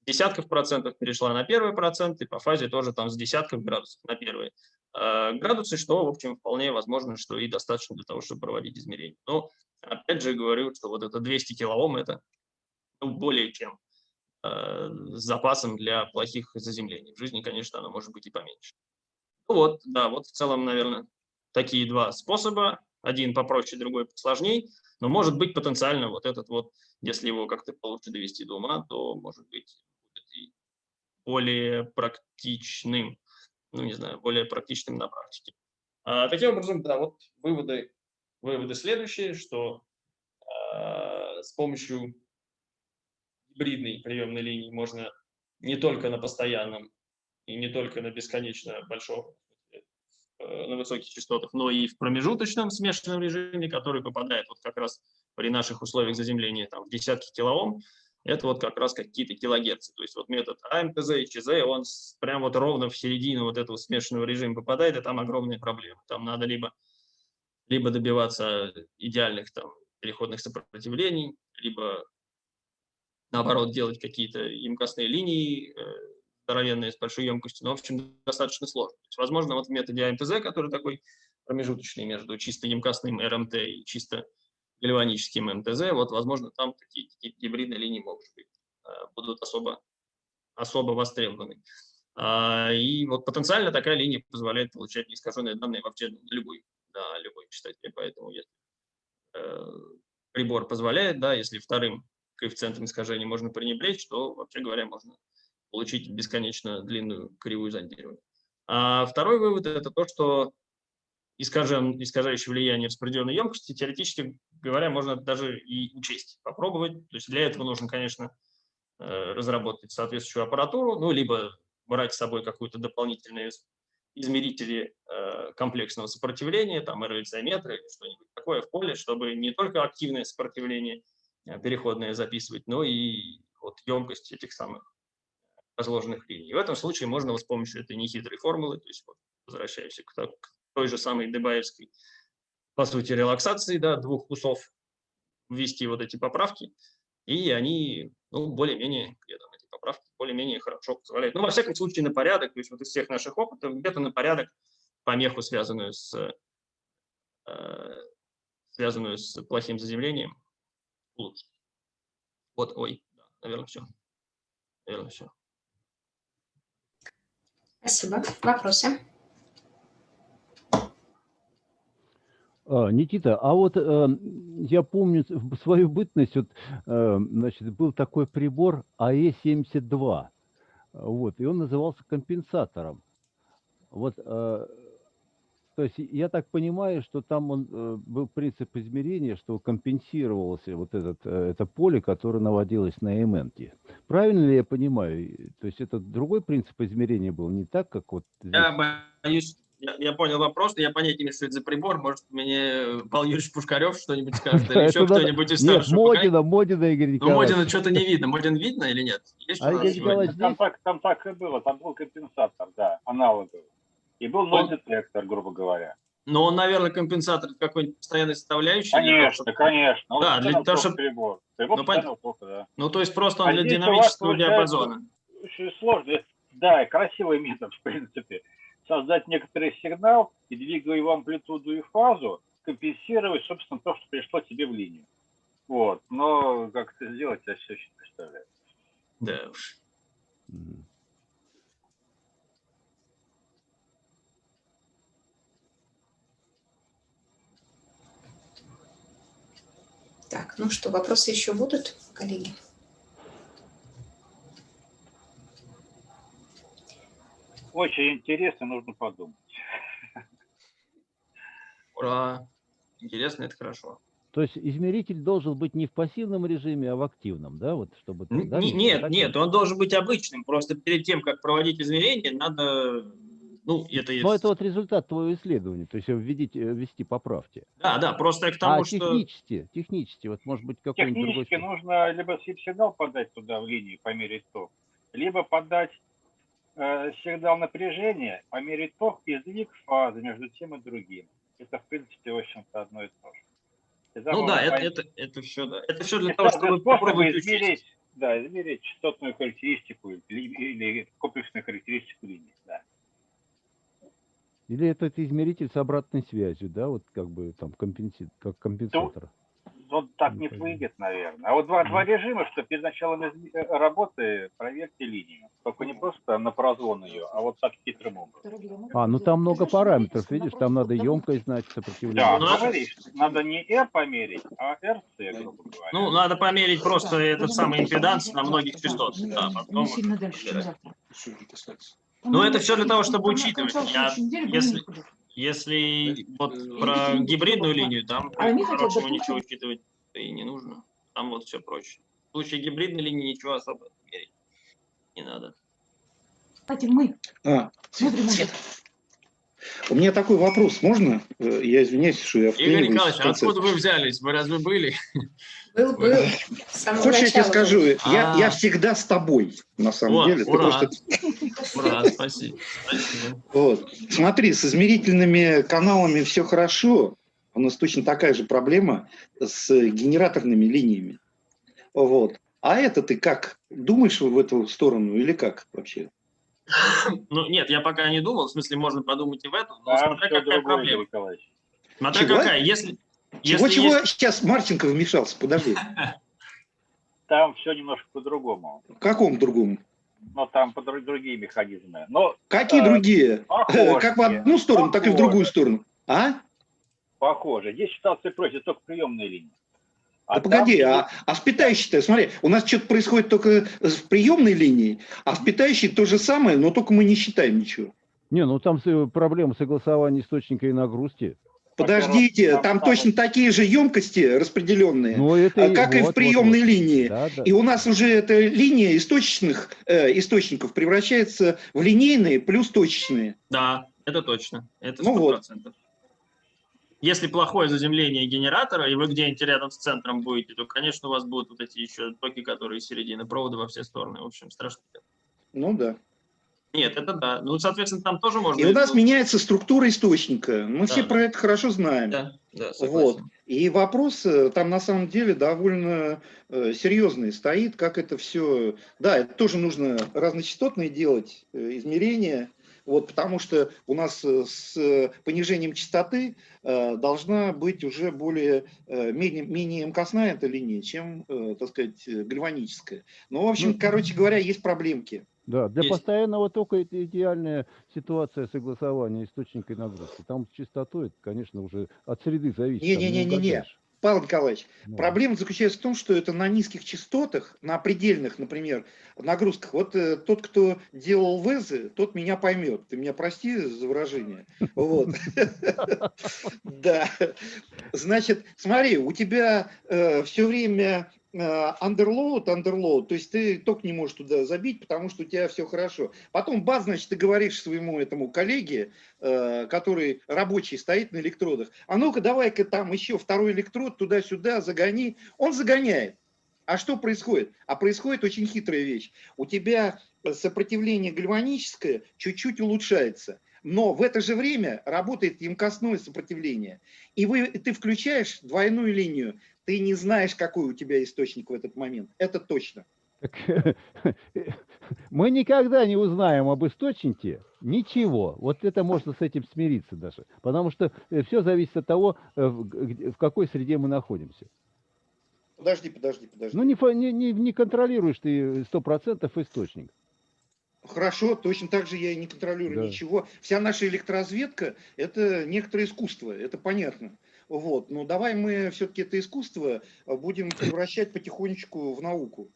десятков процентов перешла на первый процент, и по фазе тоже там с десятков градусов на первые э, градусы, что, в общем, вполне возможно, что и достаточно для того, чтобы проводить измерения. Но, опять же, говорю, что вот это 200 килоом – это ну, более чем э, запасом для плохих заземлений. В жизни, конечно, оно может быть и поменьше. Ну вот, да, вот в целом, наверное, такие два способа. Один попроще, другой посложнее. Но может быть потенциально вот этот вот, если его как-то получше довести до ума, то может быть более практичным, ну, не знаю, более практичным на практике. А, таким образом, да, вот выводы, выводы следующие, что а, с помощью гибридной приемной линии можно не только на постоянном и не только на бесконечно большом, э, на высоких частотах, но и в промежуточном смешанном режиме, который попадает вот как раз при наших условиях заземления там, в десятки килоом, это вот как раз какие-то килогерцы. То есть вот метод АМТЗ и ЧЗ, он прям вот ровно в середину вот этого смешанного режима попадает, и там огромные проблемы. Там надо либо, либо добиваться идеальных там переходных сопротивлений, либо наоборот делать какие-то емкостные линии, э, здоровенные с большой емкостью, но, в общем, достаточно сложно. есть, возможно, вот в методе АМТЗ, который такой промежуточный между чисто емкостным РМТ и чисто гальваническим МТЗ, вот, возможно, там такие, гибридные линии могут быть, э, будут особо, особо востребованы. А, и вот потенциально такая линия позволяет получать неискаженные данные вообще на любой, да, любой частоте, поэтому если э, прибор позволяет, да, если вторым коэффициентом искажения можно пренебречь, то, вообще говоря, можно получить бесконечно длинную кривую зондирования. А второй вывод – это то, что искажен, искажающее влияние распределенной емкости, теоретически говоря, можно даже и учесть, попробовать. То есть для этого нужно, конечно, э, разработать соответствующую аппаратуру, ну, либо брать с собой какую-то дополнительную измерители э, комплексного сопротивления, там RLC-метры или что-нибудь такое в поле, чтобы не только активное сопротивление э, переходное записывать, но и вот емкость этих самых разложенных линий. В этом случае можно вот с помощью этой нехитрой формулы, то есть вот возвращаемся к, к той же самой Дебаевской, по сути, релаксации, да, двух кусов, ввести вот эти поправки, и они, ну, более-менее, эти поправки более-менее хорошо позволяют. Ну, во всяком случае, на порядок, то есть вот из всех наших опытов, где-то на порядок помеху, связанную с, э, связанную с плохим заземлением, улучшить. Вот, ой, да, наверное, все. Наверное, все. Спасибо. Вопросы? А, Никита, а вот э, я помню в свою бытность, вот, э, значит, был такой прибор АЭ-72, вот, и он назывался компенсатором. Вот, э, то есть я так понимаю, что там он, э, был принцип измерения, что компенсировалось вот этот, э, это поле, которое наводилось на эментке. Правильно ли я понимаю? То есть это другой принцип измерения был, не так, как вот здесь? Я боюсь, я, я понял вопрос, но я понятия не имею, что это за прибор. Может, мне Павел Юрьевич Пушкарев что-нибудь скажет, или еще кто-нибудь из Нет, старшего Модина, Модина, Игорь Ну, Николаевич. Модина что-то не видно. Модин видно или нет? Есть А Там здесь? так, там так и было, там был компенсатор, да, аналоговый. И был ноль-детектор, грубо говоря. Но он, наверное, компенсатор какой-нибудь постоянной составляющей. того, Конечно, конечно. Он Да, для того, чтобы- Прибор. Прибор Ну, постоянно только, да. Ну, то есть просто он А для динамического диапазона. Очень сложно. Да, красивый метод, в принципе. Создать некоторый сигнал и, двигая его амплитуду и фазу, компенсировать, собственно, то, что пришло тебе в линию. Вот. Но как это сделать, я все еще не представляю. Да уж. Так, ну что, вопросы еще будут, коллеги? Очень интересно, нужно подумать. Ура. Интересно, это хорошо. То есть измеритель должен быть не в пассивном режиме, а в активном, да? Вот, чтобы, Н- да, Нет, так нет, он должен быть обычным. Просто перед тем, как проводить измерения, надо... Ну, это есть... Но это вот результат твоего исследования, то есть введите, э, ввести поправки. Да, да, просто к тому, а что... технически, технически, вот может быть какой-нибудь другой... Технически нужно либо сигнал подать туда в линию, померить ток, либо подать э, сигнал напряжения, померить ток и сдвиг фазы между тем и другим. Это, в принципе, в общем-то, одно и то же. Тогда Ну да, это, это, это все, да. Это все для это того, чтобы попробовать измерить, да, измерить частотную характеристику или, или комплексную характеристику линии. Да. Или этот измеритель с обратной связью, да, вот как бы там компенси... как компенсатор. Вот так Не не выйдет, наверное. А вот два, два режима, что перед началом э, работы проверьте линию. Только не просто на прозвон ее, а вот так хитрым образом. А, ну там много параметров, видишь, там надо емкость знать, Да, сопротивление. Ну, говоришь, надо не R померить, а RC, грубо говоря. Ну, надо померить просто этот самый импеданс на многих частотах. Да, потом. Ну, это всё для того, чтобы учитывать. Я- если-. Если вот про гибридную линию, там А допустим- ничего учитывать и не нужно. Там вот все проще. В случае гибридной линии ничего особо мерить не надо. Кстати, мы А, смотрим на Света, у меня такой вопрос, можно? Э, Я извиняюсь, что я Игорь Николаевич, а откуда вы взялись? Вы разве были? Был, был. Хочешь, я тебе начала скажу, был. я, А. я всегда с тобой, на самом О, деле. Ура. просто- Ура, спасибо. спасибо. вот. Смотри, с измерительными каналами все хорошо. У нас точно такая же проблема с генераторными линиями. Вот. А это ты как? Думаешь в эту сторону или как вообще? Ну, нет, я пока не думал. В смысле, можно подумать и в эту. Но Там смотря какая проблема. Николаевич. Смотря Чего? какая. Если, Чего, если чего? есть- Сейчас Марченко вмешался, подожди. Там все немножко по-другому. В каком другом? Но там по дру- другие механизмы. Но Какие А, другие? похожие. Как в одну сторону, так и в другую Похожие. сторону. А? Похоже. Здесь ситуация проще, только приемные линии. Да там погоди, а, а в питающей-то, смотри, у нас что-то происходит только в приемной линии, а в питающей то же самое, но только мы не считаем ничего. Не, ну там с- проблема согласования источника и нагрузки. Подождите, там точно такие же емкости распределенные, Ну, это а, как и в вот, вот, приемной вот. линии. Да, да. И у нас уже эта линия источных э, источников превращается в линейные плюс точечные. Да, это точно. Это Ну вот. 100%. Если плохое заземление генератора, и вы где-нибудь рядом с центром будете, то, конечно, у вас будут вот эти еще токи, которые из середины провода во все стороны. В общем, страшно. Ну да. Нет, это да. Ну, соответственно, там тоже можно... И у нас меняется структура источника. Мы все Да. про это хорошо знаем. Да, да, Вот. И вопрос э, там на самом деле довольно э, серьезный стоит, как это все... Да, это тоже нужно разночастотные делать э, измерения, вот, потому что у нас с понижением частоты должна быть уже более, менее, менее мкостная эта линия, чем, так сказать, гальваническая. Ну, в общем, Ну, короче говоря, есть проблемки. Да, для Есть. постоянного тока это идеальная ситуация согласования источника и нагрузки. Там с частотой, это, конечно, уже от среды зависит. Не-не-не-не-не. Павел Николаевич, Ну, Проблема заключается в том, что это на низких частотах, на предельных, например, нагрузках. Вот э, тот, кто делал ВЭЗы, тот меня поймет. Ты меня прости за выражение. Вот. Да. Значит, смотри, у тебя все время underload, underload, то есть ты ток не можешь туда забить, потому что у тебя все хорошо. Потом бац, значит, ты говоришь своему этому коллеге, э, который рабочий стоит на электродах, а ну-ка давай-ка там еще второй электрод туда-сюда загони. Он загоняет. А что происходит? А происходит очень хитрая вещь. У тебя сопротивление гальваническое чуть-чуть улучшается, но в это же время работает емкостное сопротивление. И вы, ты включаешь двойную линию, ты не знаешь, какой у тебя источник в этот момент. Это точно. Так, мы никогда не узнаем об источнике ничего. Вот это можно с этим смириться даже. Потому что все зависит от того, э, в какой среде мы находимся. Подожди, подожди, подожди. Ну, не, не, не контролируешь ты 100% источник. Хорошо, точно так же я и не контролирую Да. ничего. Вся наша электроразведка – это некоторое искусство, это понятно. Вот. Но давай мы все-таки это искусство а, будем превращать потихонечку в науку.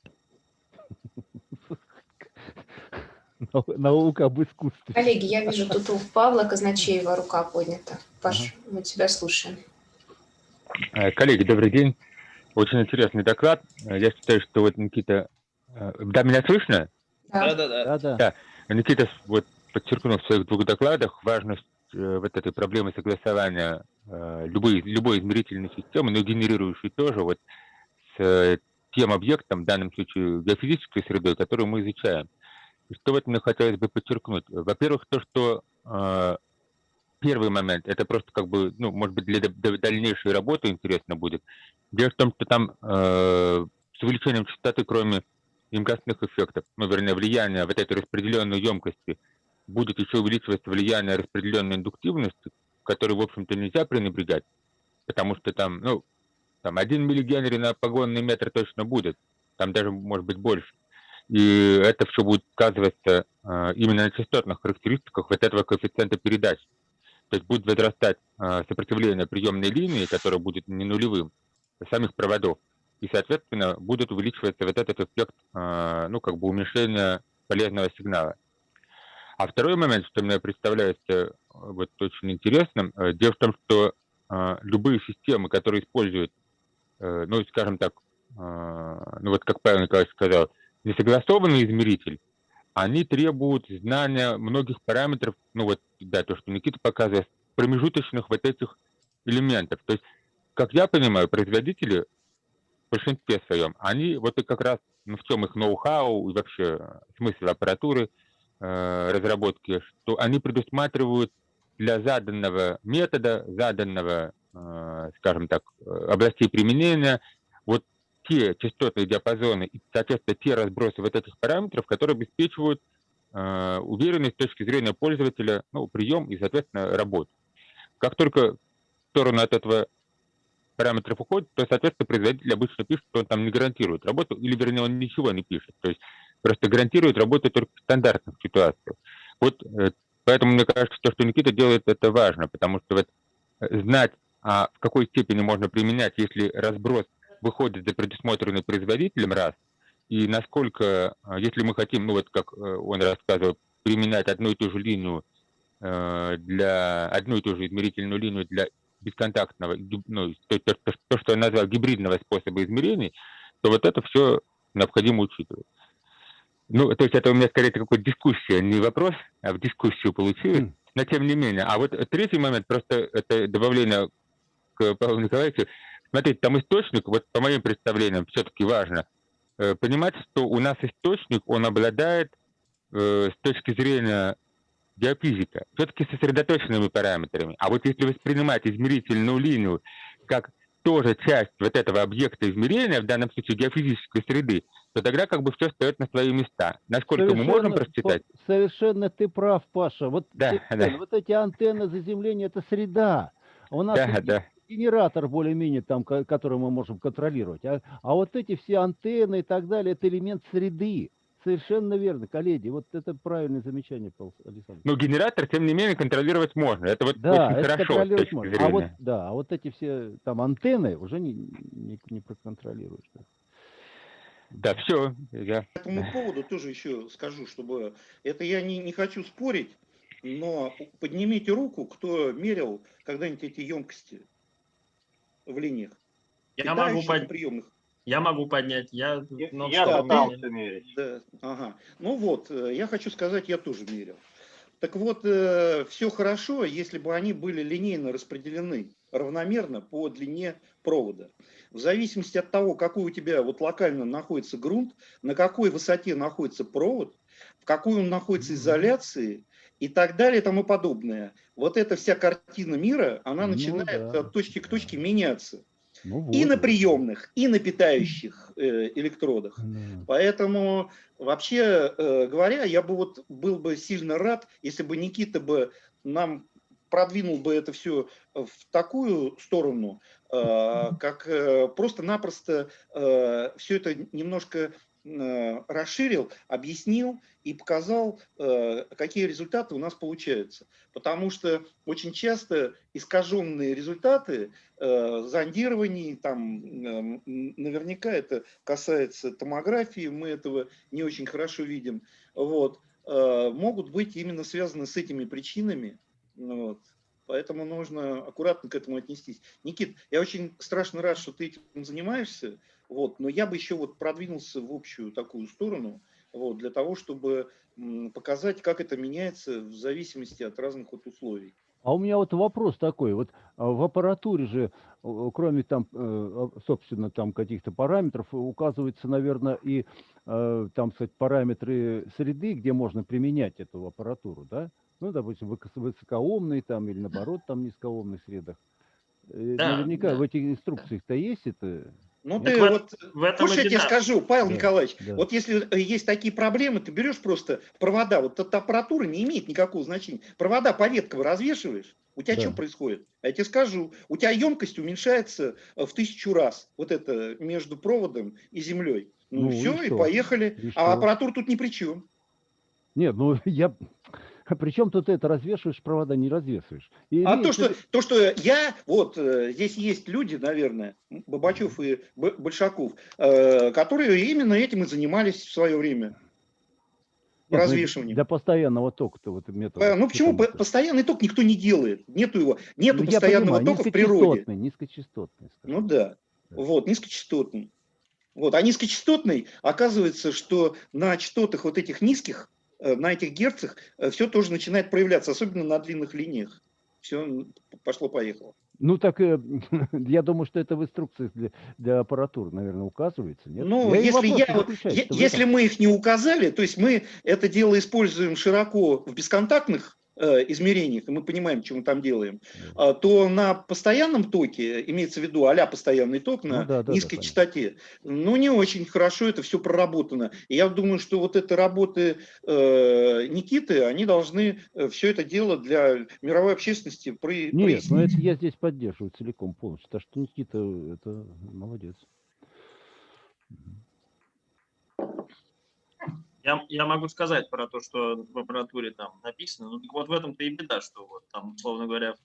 Нау- Наука об искусстве. Коллеги, я вижу, тут у Павла Казначеева рука поднята. Паш, мы тебя слушаем. Э, Коллеги, добрый день. Очень интересный доклад. Э, Я считаю, что вот Никита... э, Да, меня слышно? Да. Да-да-да. Да-да. Никита с- вот подчеркнул в своих двух докладах важность вот этой проблемы согласования э, любой, любой измерительной системы, но генерирующей тоже вот с э, тем объектом, в данном случае геофизической средой, которую мы изучаем. И что вот мне хотелось бы подчеркнуть? Во-первых, то, что э, первый момент, это просто как бы, ну, может быть, для дальнейшей работы интересно будет. Дело в том, что там э, с увеличением частоты, кроме емкостных эффектов, ну, вернее, влияния вот этой распределенной емкости, будет еще увеличиваться влияние распределенной индуктивности, которой, в общем-то, нельзя пренебрегать, потому что там, ну, там 1 миллигенри на погонный метр точно будет, там даже может быть больше. И это все будет сказываться э, именно на частотных характеристиках вот этого коэффициента передач. То есть будет возрастать э, сопротивление приемной линии, которое будет не нулевым, самих проводов. И, соответственно, будет увеличиваться вот этот эффект, э, ну, как бы уменьшения полезного сигнала. А второй момент, что мне представляется э, вот очень интересным, э, дело в том, что э, любые системы, которые используют, э, ну, скажем так, э, ну, вот как Павел Николаевич сказал, несогласованный измеритель, они требуют знания многих параметров, ну вот, да, то, что Никита показывает, промежуточных вот этих элементов. То есть, как я понимаю, производители в большинстве своем, они вот и как раз, ну, в чем их ноу-хау и вообще смысл аппаратуры, разработки, что они предусматривают для заданного метода, заданного, э, скажем так, э, областей применения, вот те частотные диапазоны и, соответственно, те разбросы вот этих параметров, которые обеспечивают э, уверенность с точки зрения пользователя, ну, прием и, соответственно, работу. Как только в сторону от этого параметров уходит, то, соответственно, производитель обычно пишет, что он там не гарантирует работу, или, вернее, он ничего не пишет. То есть просто гарантирует работу только в стандартных ситуациях. Вот э, поэтому мне кажется, что, что Никита делает, это важно, потому что вот э, знать, а в какой степени можно применять, если разброс выходит за предусмотренный производителем, раз, и насколько, а, если мы хотим, ну вот как э, он рассказывал, применять одну и ту же линию э, для, одну и ту же измерительную линию для бесконтактного, ну, то, то, то, то, что я назвал гибридного способа измерений, то вот это все необходимо учитывать. Ну, то есть это у меня скорее какая-то дискуссия, не вопрос, а в дискуссию получилось. но тем не менее. А вот третий момент, просто это добавление к Павлу Николаевичу. Смотрите, там источник, вот по моим представлениям, все-таки важно э, понимать, что у нас источник, он обладает э, с точки зрения геофизика, все-таки сосредоточенными параметрами. А вот если воспринимать измерительную линию как тоже часть вот этого объекта измерения, в данном случае геофизической среды, то тогда как бы все стоит на свои места. Насколько мы можем просчитать? Совершенно ты прав, Паша. Вот, да, ты, да. вот эти антенны заземления – это среда. У нас да, да. генератор более-менее там, который мы можем контролировать. А, а вот эти все антенны и так далее – это элемент среды. Совершенно верно, коллеги. Вот это правильное замечание, Александр. Но генератор, тем не менее, контролировать можно. Это вот да, очень это хорошо. Контролировать можно. А вот, да, а вот эти все там антенны уже не, не, не проконтролируешь. Да, все. Я... По этому поводу тоже еще скажу, чтобы... Это я не, не хочу спорить, но поднимите руку, кто мерил когда-нибудь эти емкости в линиях. Я могу, под... приемных. Я могу поднять. Я, я, я пытался мерить. Да, ага. Ну вот, э, я хочу сказать, я тоже мерил. Так вот, э, все хорошо, если бы они были линейно распределены равномерно по длине провода. В зависимости от того, какой у тебя вот локально находится грунт, на какой высоте находится провод, в какой он находится изоляции и так далее и тому подобное. Вот эта вся картина мира, она ну, начинает да. от точки к точке меняться. Ну, вот. И на приемных, и на питающих э, электродах. Да. Поэтому, вообще э, говоря, я бы вот был бы сильно рад, если бы Никита бы нам продвинул бы это все в такую сторону, э, как э, просто-напросто э, все это немножко расширил, объяснил и показал, какие результаты у нас получаются. Потому что очень часто искаженные результаты зондирований, там наверняка это касается томографии, мы этого не очень хорошо видим, вот, могут быть именно связаны с этими причинами, ну вот. Поэтому нужно аккуратно к этому отнестись. Никит, я очень страшно рад, что ты этим занимаешься, вот, но я бы еще вот продвинулся в общую такую сторону, вот, для того, чтобы показать, как это меняется в зависимости от разных вот условий. А у меня вот вопрос такой, вот а, в аппаратуре же, кроме там, э, собственно, там каких-то параметров, указывается, наверное, и э, там, сказать, параметры среды, где можно применять эту аппаратуру, да? ну, допустим, высокоомный там или наоборот там низкоомных средах. Э, да, Наверняка да. в этих инструкциях-то есть это. Ну, ты в, вот, в этом слушай, я тебе скажу, Павел да, Николаевич, да. вот если э, есть такие проблемы, ты берешь просто провода, вот эта аппаратура не имеет никакого значения. Провода по веткам развешиваешь, у тебя да. что происходит? Я тебе скажу, у тебя емкость уменьшается э, в тысячу раз, вот это между проводом и землей. Ну, ну все, и, и поехали. И а аппаратура тут ни при чем. Нет, ну я причем тут это развешиваешь провода, не развешиваешь. И а то что, то, что я, вот э, здесь есть люди, наверное, Бабачев и Большаков, э, которые именно этим и занимались в свое время. Нет, развешиванием. Для постоянного тока-то вот метод. А, ну почему по постоянный ток никто не делает? Нету его. Нету ну, постоянного понимаю, тока в природе. Низкочастотный. Ну да. да. Вот, низкочастотный. Вот. А низкочастотный, оказывается, что на частотах вот этих низких Э, на этих герцах э, все тоже начинает проявляться, особенно на длинных линиях. Все пошло-поехало. Ну так, э, я думаю, что это в инструкциях для, для аппаратуры, наверное, указывается. Нет? Ну, я если, я, вот, если мы их не указали, то есть мы это дело используем широко в бесконтактных Э, измерениях, и мы понимаем, что мы там делаем, а, то на постоянном токе, имеется в виду а постоянный ток на ну, да, да, низкой да, частоте, ну не очень хорошо это все проработано. И я думаю, что вот это работы э, Никиты, они должны э, все это дело для мировой общественности при, Нет, прояснить. ну это я здесь поддерживаю целиком полностью, так что Никита это молодец. Я, я могу сказать про то, что в аппаратуре там написано. Ну, так вот в этом-то и беда, что вот там, условно говоря,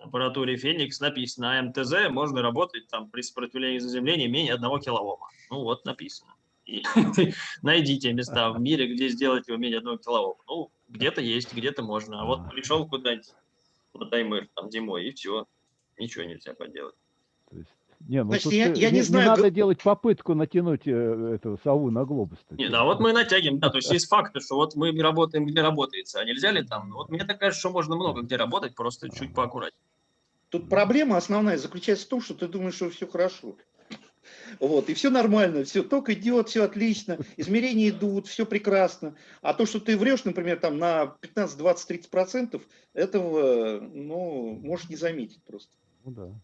в аппаратуре Феникс написано а МТЗ можно работать там при сопротивлении заземления менее 1 килоома. Ну вот написано. И найдите места в мире, где сделать его менее 1 килоома. Ну, где-то есть, где-то можно. А вот пришел куда-нибудь на таймер там зимой, и все. Ничего нельзя поделать. То есть Не, ну Значит, тут, я- я не знаю, надо г- делать попытку натянуть э, эту сову на глобус. Нет, а вот мы натягиваем, да, то есть есть факты, что вот мы работаем, где работается, а нельзя ли там? Ну, Вот мне так кажется, что можно много где работать, просто чуть поаккуратнее. Тут проблема основная заключается в том, что ты думаешь, что все хорошо. Вот, и все нормально, все, ток идет, все отлично, измерения идут, все прекрасно. А то, что ты врешь, например, там на 15, 20, 30 процентов, этого, ну, можешь не заметить просто. Ну да.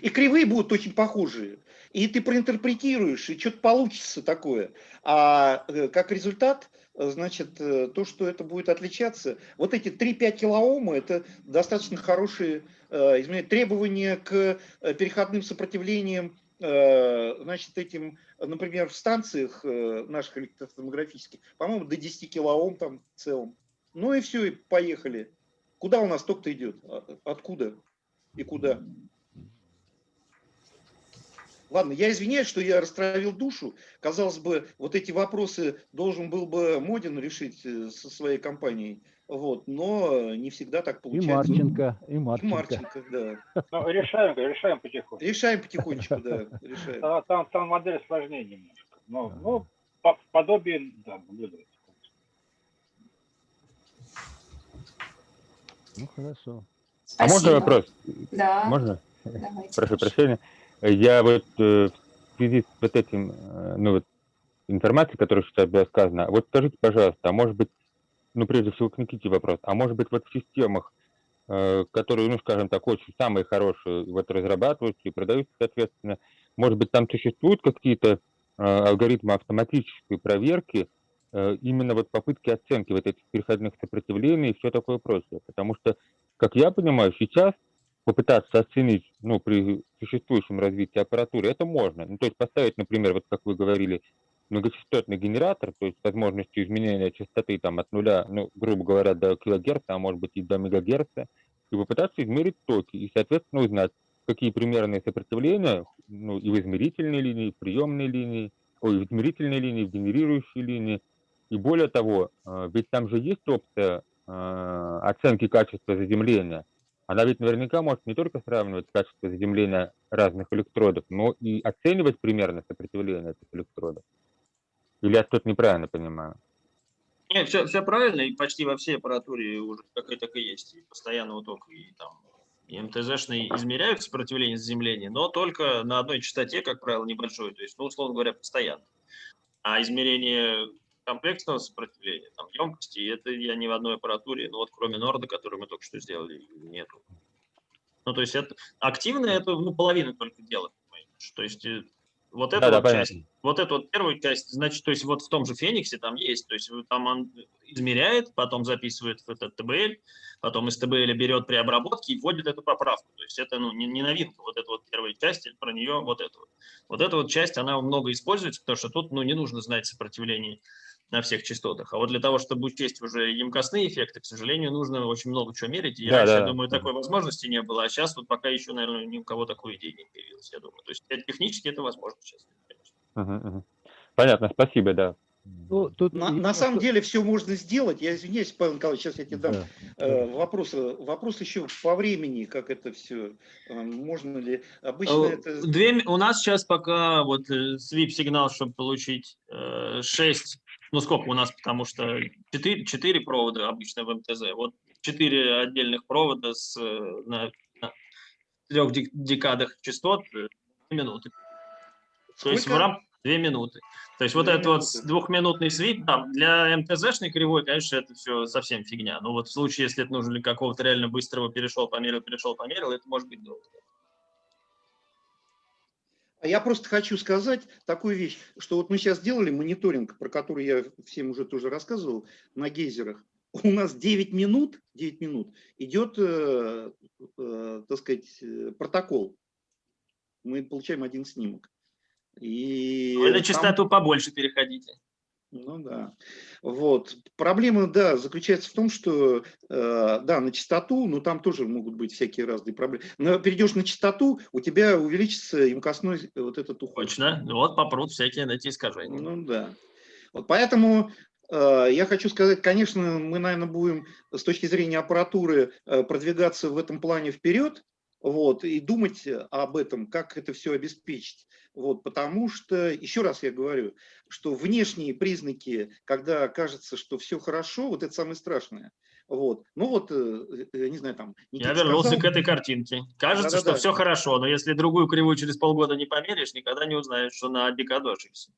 И кривые будут очень похожие. И ты проинтерпретируешь, и что-то получится такое. А э, как результат, э, значит, э, то, что это будет отличаться, вот эти 3-5 килоома, это достаточно хорошие изменения. Требования к переходным сопротивлениям, значит, этим, например, в станциях наших электротомографических, по-моему, до 10 килоом там в целом. Ну и все, и поехали. Куда у нас ток-то идет? А- Откуда и куда? Ладно, я извиняюсь, что я растравил душу. Казалось бы, вот эти вопросы должен был бы Модин решить э, со своей компанией. Вот, но не всегда так И получается. Марченко, и И Марченко. Марченко, да. Ну, решаем, решаем потихоньку. Решаем потихонечку, да, решаем. Там, там, модель сложнее немножко. Но, Ага. ну, по, подобие, да, наблюдается. Ну хорошо. А можно Спасибо. вопрос? Да, Можно? давайте. Прошу прощения. Я вот э, в связи с вот этим, э, ну вот, информацией, которая сейчас была сказана, вот скажите, пожалуйста, а может быть, ну прежде всего к Никите вопрос, а может быть вот в системах, э, которые, ну скажем так, очень самые хорошие, вот разрабатываются и продаются, соответственно, может быть там существуют какие-то алгоритмы автоматической проверки, именно вот попытки оценки вот этих переходных сопротивлений и все такое прочее. Потому что, как я понимаю, сейчас попытаться оценить, ну, при существующем развитии аппаратуры, это можно. Ну, то есть поставить, например, вот как вы говорили, многочастотный генератор, то есть с возможностью изменения частоты там от нуля, ну, грубо говоря, до килогерца, а может быть и до мегагерца, и попытаться измерить токи, и, соответственно, узнать, какие примерные сопротивления, ну, и в измерительной линии, и в приемной линии, ой, в измерительной линии, в генерирующей линии. И более того, э, ведь там же есть опция э, оценки качества заземления. Она ведь наверняка может не только сравнивать качество заземления разных электродов, но и оценивать примерно сопротивление этих электродов. Или я что-то неправильно понимаю? Нет, все, все правильно, и почти во всей аппаратуре уже как и так и есть, и постоянного тока, и там и МТЗшные измеряют сопротивление заземления, но только на одной частоте, как правило, небольшой, то есть, ну, условно говоря, постоянно. А измерение комплексного сопротивления, там, емкости, это я ни в одной аппаратуре, ну, вот кроме Норда, который мы только что сделали, нету. Ну, то есть это активное, это, ну, половина только делает, понимаешь? то есть э, вот эта Да-да, вот часть, понятно. вот эту вот первую часть, значит, то есть вот в том же Фениксе там есть, то есть там он измеряет, потом записывает в этот ТБЛ, потом из ТБЛ берет при обработке и вводит эту поправку. То есть это ну, не, не новинка, вот эта вот первая часть, про нее вот эту. Вот. вот эта вот часть, она много используется, потому что тут ну, не нужно знать сопротивление на всех частотах. А вот для того, чтобы учесть уже емкостные эффекты, к сожалению, нужно очень много чего мерить. И Да, раньше, да. я думаю, такой возможности не было, а сейчас вот пока еще, наверное, ни у кого такой идеи не появилось, я думаю. То есть э, технически это возможно сейчас. Мгм, мгм. Понятно, спасибо, да. Ну, тут На, на самом деле все можно сделать. Я извиняюсь, Павел Николаевич, сейчас я тебе дам Да. э, вопрос. э, Вопрос еще по времени, как это все. Можно ли? Обычно Э, это... Две, у нас сейчас пока вот свип-сигнал, чтобы получить 6, ну сколько у нас, потому что 4, 4 провода обычно в МТЗ, вот 4 отдельных провода с, э, на, на трех дек- декадах частот, э, минуты. То есть в рам... Две минуты. То есть вот этот вот двухминутный свип, да, для МТЗшной кривой, конечно, это все совсем фигня. Но вот в случае, если это нужно для какого-то реально быстрого перешел, померил, перешел, померил, это может быть долго. А Я просто хочу сказать такую вещь, что вот мы сейчас сделали мониторинг, про который я всем уже тоже рассказывал, на гейзерах. У нас 9 минут, 9 минут идет, э, э, так сказать, э, протокол. Мы получаем один снимок. И Вы на там- частоту побольше переходите. Ну да. Вот. Проблема, да, заключается в том, что, э, да, на частоту, но там тоже могут быть всякие разные проблемы. Но перейдешь на частоту, у тебя увеличится емкостной вот этот уход. Точно. Вот попрут всякие эти искажения. Ну да. Вот поэтому э, я хочу сказать, конечно, мы, наверное, будем с точки зрения аппаратуры э, продвигаться в этом плане вперед. Вот, и думать об этом, как это все обеспечить. Вот, потому что, еще раз я говорю, что внешние признаки, когда кажется, что все хорошо, вот это самое страшное. Вот. Ну вот, э, э, не знаю, там... Я Никита вернулся сказал- к этой картинке. Кажется, Да-да-да. что все хорошо, но если другую кривую через полгода не померишь, никогда не узнаешь, что на Бикадо ошибся.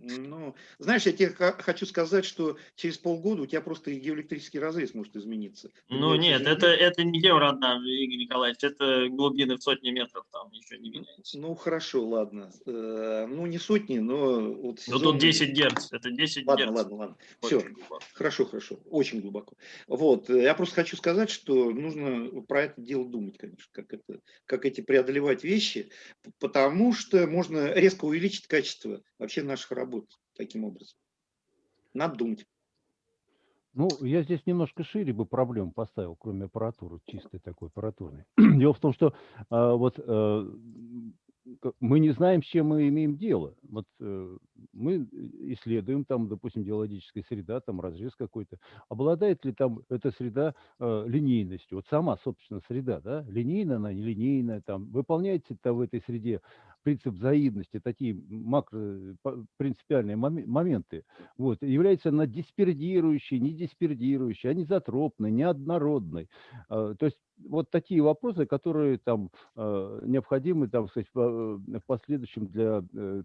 Ну, знаешь, я тебе хочу сказать, что через полгода у тебя просто геоэлектрический разрез может измениться. Ну нет, это, это не евроодна, Игорь Николаевич, это глубины в сотни метров, там ничего не меняется. Ну, хорошо, ладно. Э, Ну, не сотни, но... Вот Ну сезонные- тут 10 герц, это 10 Ладно, герц. ладно, ладно. Все, глубоко. хорошо, хорошо. Очень глубоко. Вот. э, Я просто хочу сказать, что нужно про это дело думать, конечно, как, это, как эти преодолевать вещи, потому что можно резко увеличить качество вообще наших работ таким образом. Надо думать. Ну, я здесь немножко шире бы проблему поставил, кроме аппаратуры, чистой такой аппаратурной. Дело в том, что а, вот э, к- мы не знаем, с чем мы имеем дело. Вот э, мы исследуем там, допустим, геологическая среда, там разрез какой-то. Обладает ли там эта среда э, линейностью? Вот сама, собственно, среда, да? Линейная она, нелинейная, там, выполняется там в этой среде принцип взаимности, такие макро принципиальные моме- моменты. Вот, является она диспердирующей, не диспердирующей, анизотропной, неоднородной. А, То есть вот такие вопросы, которые там э, необходимы, там, сказать, э, в последующем для э,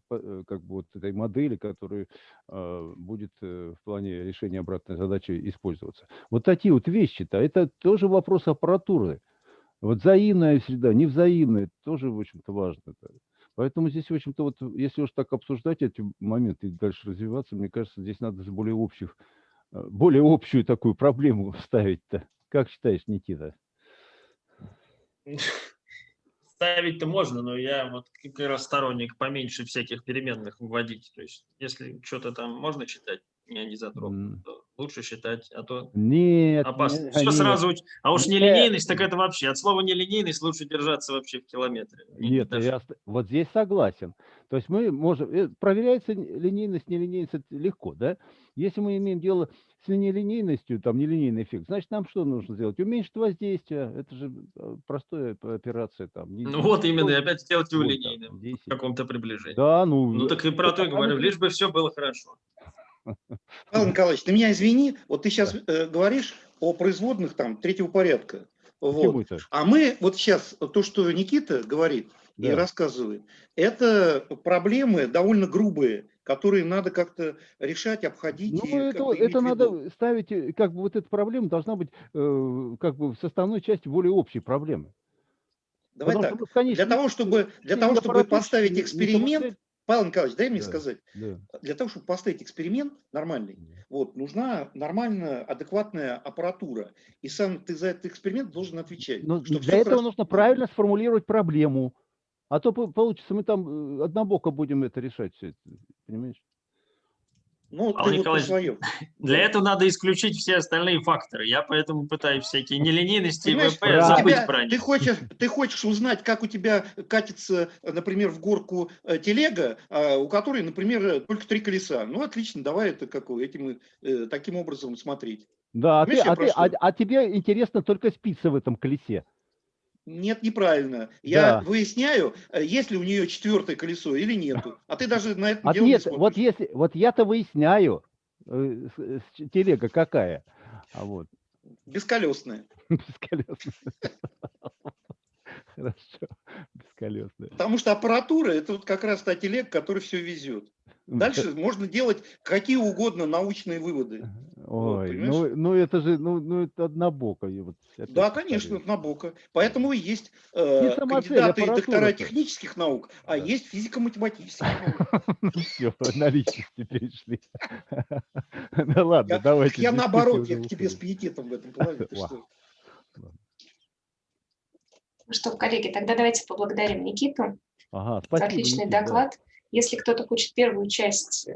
как бы вот этой модели, которая будет в плане решения обратной задачи использоваться. Вот такие вот вещи-то, это тоже вопрос аппаратуры. Вот взаимная среда, невзаимная, тоже, в общем-то, важно. да. Поэтому здесь, в общем-то, вот если уж так обсуждать эти моменты и дальше развиваться, мне кажется, здесь надо более общих, более общую такую проблему ставить-то. Как считаешь, Никита? Ставить-то можно, но я вот как раз сторонник поменьше всяких переменных вводить. То есть если что-то там можно считать не анизотропным, М, то лучше считать, а то Нет, опасно. не- Все нет. сразу, а уж Нет. нелинейность, так это вообще, от слова нелинейность лучше держаться вообще в километре. И Нет, даже- я вот здесь согласен. То есть мы можем, э, проверяется линейность, нелинейность легко, да? Если мы имеем дело с нелинейностью, там нелинейный эффект, значит нам что нужно сделать? Уменьшить воздействие, это же э, простая операция там. не- Ну не вот именно, и опять сделать его вот там, линейным в 10. каком-то приближении. Да, ну. Ну так и про то и говорю, лишь бы все было хорошо. Павел Николаевич, ты меня извини, вот ты сейчас говоришь о производных там третьего порядка. Вот. А мы вот сейчас, то, что Никита говорит и Да. рассказывает, это проблемы довольно грубые, которые надо как-то решать, обходить. Ну, и это, это надо ставить, э, как бы вот эта проблема должна быть э, как бы в составной части более общей проблемы. Давай Потому так. что конечном Для того, чтобы, для того, чтобы поставить эксперимент. Павел Николаевич, дай мне Да. сказать, Да. для того, чтобы поставить эксперимент нормальный, вот, нужна нормальная, адекватная аппаратура. И сам ты за этот эксперимент должен отвечать. Но что для этого хорошо. нужно правильно сформулировать проблему. А то по- получится, мы там э, однобоко будем это решать все это. Понимаешь? Ну, Павел ты вот Николаевич. Для этого надо исключить все остальные факторы. Я поэтому пытаюсь всякие нелинейности и ВП правильно. забыть тебя- про ты, них. хочешь, ты хочешь узнать, как у тебя катится, например, в горку э, телега, а, у которой, например, только три колеса. Ну, отлично, давай это как, этим, э, таким образом смотреть. Да, а, ты, а, ты- а- а тебе интересно только спица в этом колесе. Нет, неправильно. Я Да. выясняю, э, есть ли у нее четвертое колесо или нету. А ты даже на это А дело не нет, смотришь. вот если, вот я-то выясняю, э, с- телега какая. А вот, Бесколесное. бесколесная. Хорошо, бесколесная. Потому что аппаратура – это вот как раз та телега, которая все везет. Дальше можно делать какие угодно научные выводы. Ой, понимаешь? ну, ну это же, ну, ну это однобоко. вот Да, конечно, Набока. Поэтому и есть э, самоцель, кандидаты и доктора аппаратура-то. технических наук, а Да. есть физико-математических наук. Все, на личности перешли. Ну ладно, давайте. я наоборот, я к тебе с пиететом в этом плане. Ну что, коллеги, тогда давайте поблагодарим Никиту Ага, за спасибо, отличный доклад. Если кто-то хочет первую часть э,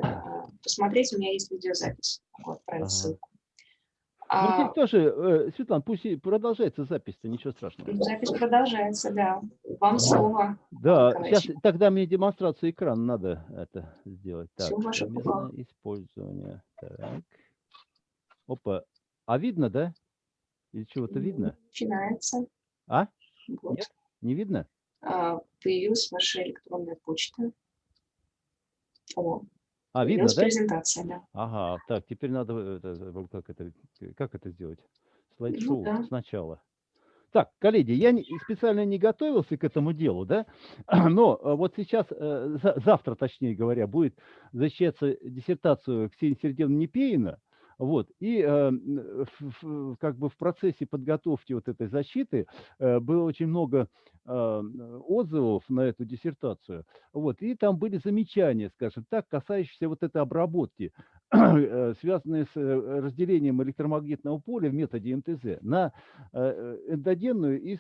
посмотреть, у меня есть видеозапись. Могу отправить Ага. ссылку. Ну, А, здесь тоже, э, Светлана, пусть и продолжается запись-то, ничего страшного. запись продолжается, да. Вам слово. Да, Николаевич. сейчас тогда мне демонстрацию экрана надо это сделать. Так, использование. Так. Опа. А видно, да? Или чего-то видно? Начинается. А? Вот. Нет? Не видно? А, Появилась ваша электронная почта. О, А, видно, да? презентация, да. Ага, так, теперь надо, э, это, как это, э, как это сделать? Слайд-шоу да. сначала. Так, коллеги, я не- специально не готовился к этому делу, да, но э, вот сейчас, за- завтра, точнее говоря, будет защищаться диссертацию Ксении Сергеевны Непеина, вот, и э, как бы в процессе подготовки вот этой защиты э, было очень много э, отзывов на эту диссертацию, вот, и там были замечания, скажем так, касающиеся вот этой обработки, э, связанные с разделением электромагнитного поля в методе МТЗ на эндогенную и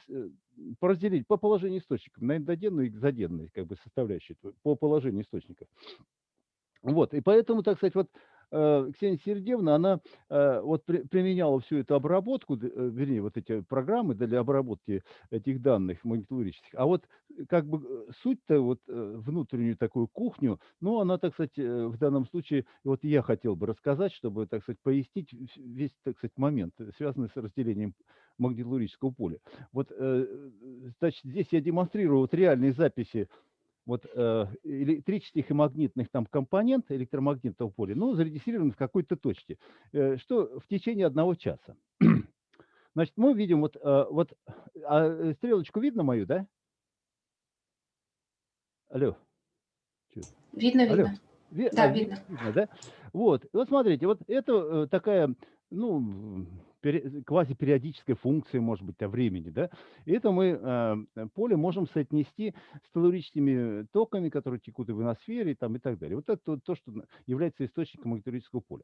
по разделить по положению источников на эндогенную и экзогенную как бы составляющие т- по положению источников. Вот, и поэтому, так сказать, вот Ксения Сергеевна, она э, вот при- применяла всю эту обработку, э, вернее, вот эти программы для обработки этих данных магнитолурических. А вот э, как бы э, суть-то, вот э, внутреннюю такую кухню, ну, она, так сказать, э, в данном случае, вот я хотел бы рассказать, чтобы, так сказать, пояснить весь, так сказать, момент, э, связанный с разделением магнитолурического поля. Вот, э, значит, здесь я демонстрирую вот реальные записи вот э, электрических и магнитных там компонент электромагнитного поля, ну, зарегистрированы в какой-то точке, э, что в течение одного часа. Значит, мы видим вот, э, вот а, стрелочку видно мою, да? Алло. Видно, Алло. видно. Ви- Да, а, ви- видно. видно, да? Вот, вот смотрите, вот это такая, ну, квазипериодическая функция, может быть, о времени, да? И это мы э, поле можем соотнести с телурическими токами, которые текут в ионосфере, там, и так далее. Вот это то, то, что является источником магнитолического поля.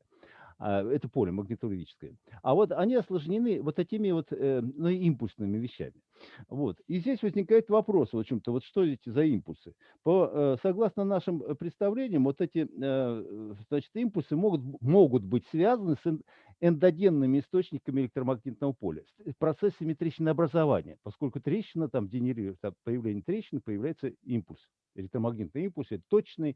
А, это поле магнитолическое. А вот они осложнены вот такими вот э, ну, импульсными вещами. Вот. И здесь возникает вопрос, в общем-то, вот что эти за импульсы? По, э, согласно нашим представлениям, вот эти значит, импульсы могут, могут быть связаны с эндогенными источниками электромагнитного поля, с процессами трещинообразования, поскольку трещина там генерирует, от появления трещины появляется импульс. Электромагнитный импульс – это точный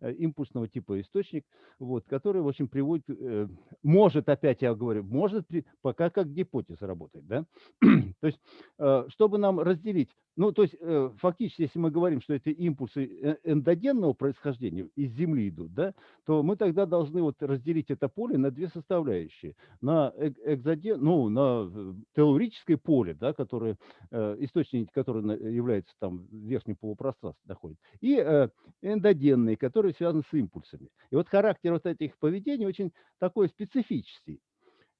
э, импульсного типа источник, вот, который, в общем, приводит, э, может, опять я говорю, может, при- пока как гипотеза работает, да? То есть, э, чтобы нам разделить, ну, то есть, э, фактически, если мы говорим, что это импульсы э, эндогенного происхождения, из Земли идут, да, то мы тогда должны вот разделить это поле на две составляющие. На эк- экзоген, ну, на э, телурическое поле, да, которое, э, источник, который является там в верхнем полупространстве находится, и э, эндогенные, которые связаны с импульсами. И вот характер вот этих поведений очень такой специфический.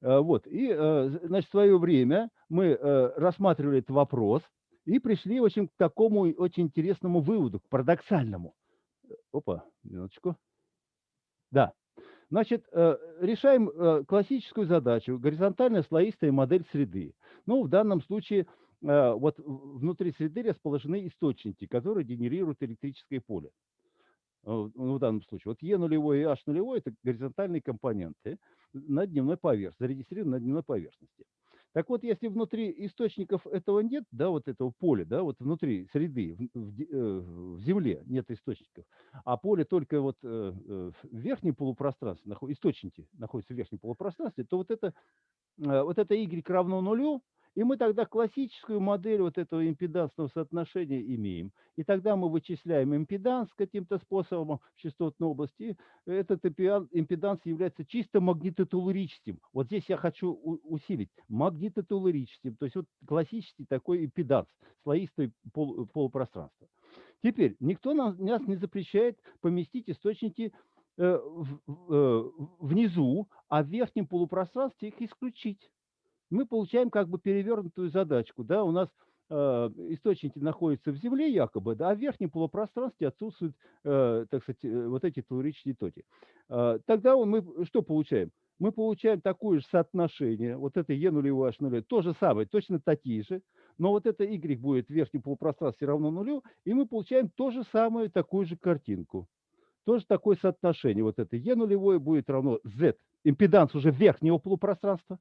Э, Вот. И, э, значит, в свое время мы э, рассматривали этот вопрос и пришли, в общем, к такому очень интересному выводу, к парадоксальному. Э, Опа, минуточку. Да. Значит, э, решаем э, классическую задачу, горизонтальная слоистая модель среды. Ну, в данном случае вот внутри среды расположены источники, которые генерируют электрическое поле. Ну, в данном случае. Вот Е нулевой и H нулевой – это горизонтальные компоненты на дневной поверхности, зарегистрированы на дневной поверхности. Так вот, если внутри источников этого нет, да, вот этого поля, да, вот внутри среды, в, в э, в Земле нет источников, а поле только вот э, э, в верхнем полупространстве, источники находятся в верхнем полупространстве, то вот это, вот это y равно нулю, и мы тогда классическую модель вот этого импедансного соотношения имеем. И тогда мы вычисляем импеданс каким-то способом в частотной области. и Этот импедан- импеданс является чисто магнитотелурическим. Вот здесь я хочу усилить. Магнитотелурическим. То есть вот классический такой импеданс, слоистое пол- полупространство. Теперь, никто нам, нас не запрещает поместить источники э, э, внизу, а в верхнем полупространстве их исключить мы получаем как бы перевернутую задачку. Да? У нас э, источники находятся в Земле якобы, да, а в верхнем полупространстве отсутствуют, э, так сказать, э, вот эти телурические токи. Э, тогда мы что получаем? Мы получаем такое же соотношение, вот это Е нулевое, H нулевое, то же самое, точно такие же, но вот это Y будет в верхнем полупространстве равно нулю, и мы получаем то же самое, такую же картинку. Тоже такое соотношение. Вот это Е нулевое будет равно Z, импеданс уже верхнего полупространства,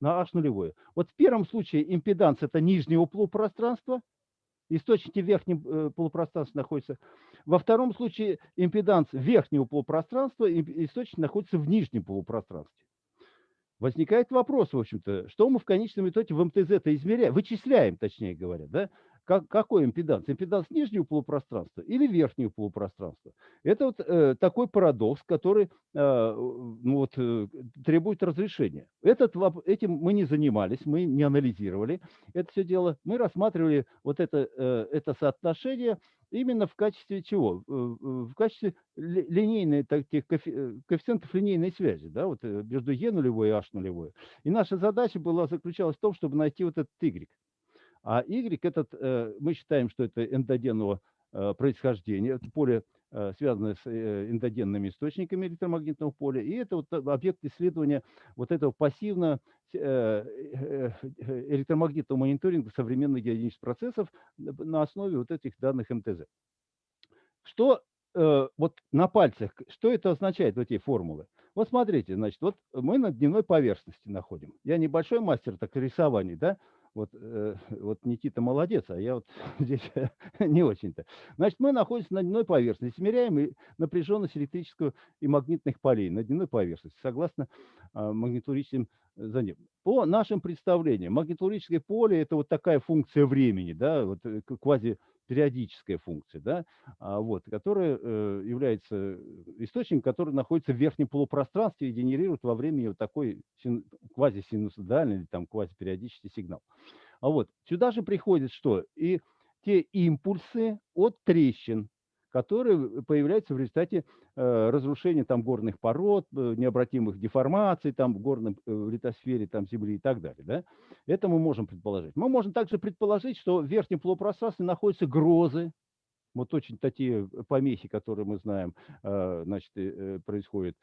на H нулевое. Вот в первом случае импеданс это нижнего полупространства, источники в верхнем э, полупространстве находятся. Во втором случае импеданс верхнего полупространства, источник находится в нижнем полупространстве. Возникает вопрос, в общем-то, что мы в конечном итоге в МТЗ-то измеряем, вычисляем, точнее говоря, да? Как, какой импеданс? Импеданс нижнего полупространства или верхнего полупространства? Это вот э, такой парадокс, который э, ну вот, э, требует разрешения. Этот, этим мы не занимались, мы не анализировали это все дело. Мы рассматривали вот это, э, это соотношение именно в качестве чего? Э, в качестве линейной, таких э, коэффициентов линейной связи, да, вот между e нулевой и h нулевой. И наша задача была заключалась в том, чтобы найти вот этот y. А Y этот, э, мы считаем, что это эндогенного э, происхождения, это поле, э, связанное с эндогенными источниками электромагнитного поля, и это вот объект исследования вот этого пассивно электромагнитного мониторинга современных геодинических процессов на основе вот этих данных МТЗ. Что вот на пальцах, что это означает, вот эти формулы? Вот смотрите, значит, вот мы на дневной поверхности находим. Я небольшой мастер так рисований, да, вот, э, вот Никита молодец, а я вот здесь не очень-то. Значит, мы находимся на дневной поверхности, измеряем напряженность электрического и магнитных полей на дневной поверхности, согласно э, магнитурическим за По нашим представлениям, магнитурическое поле – это вот такая функция времени, да, вот э, квази периодическая функция, да, а, вот, которая э, является источником, который находится в верхнем полупространстве и генерирует во времени вот такой син, квазисинусоидальный или там квазипериодический сигнал. А вот сюда же приходит что? И те импульсы от трещин, которые появляются в результате э, разрушения там горных пород, э, необратимых деформаций там в горном э, литосфере там земли и так далее. Да? Это мы можем предположить. Мы можем также предположить, что в верхнем полупространстве находятся грозы, вот очень такие помехи, которые мы знаем, значит, происходят,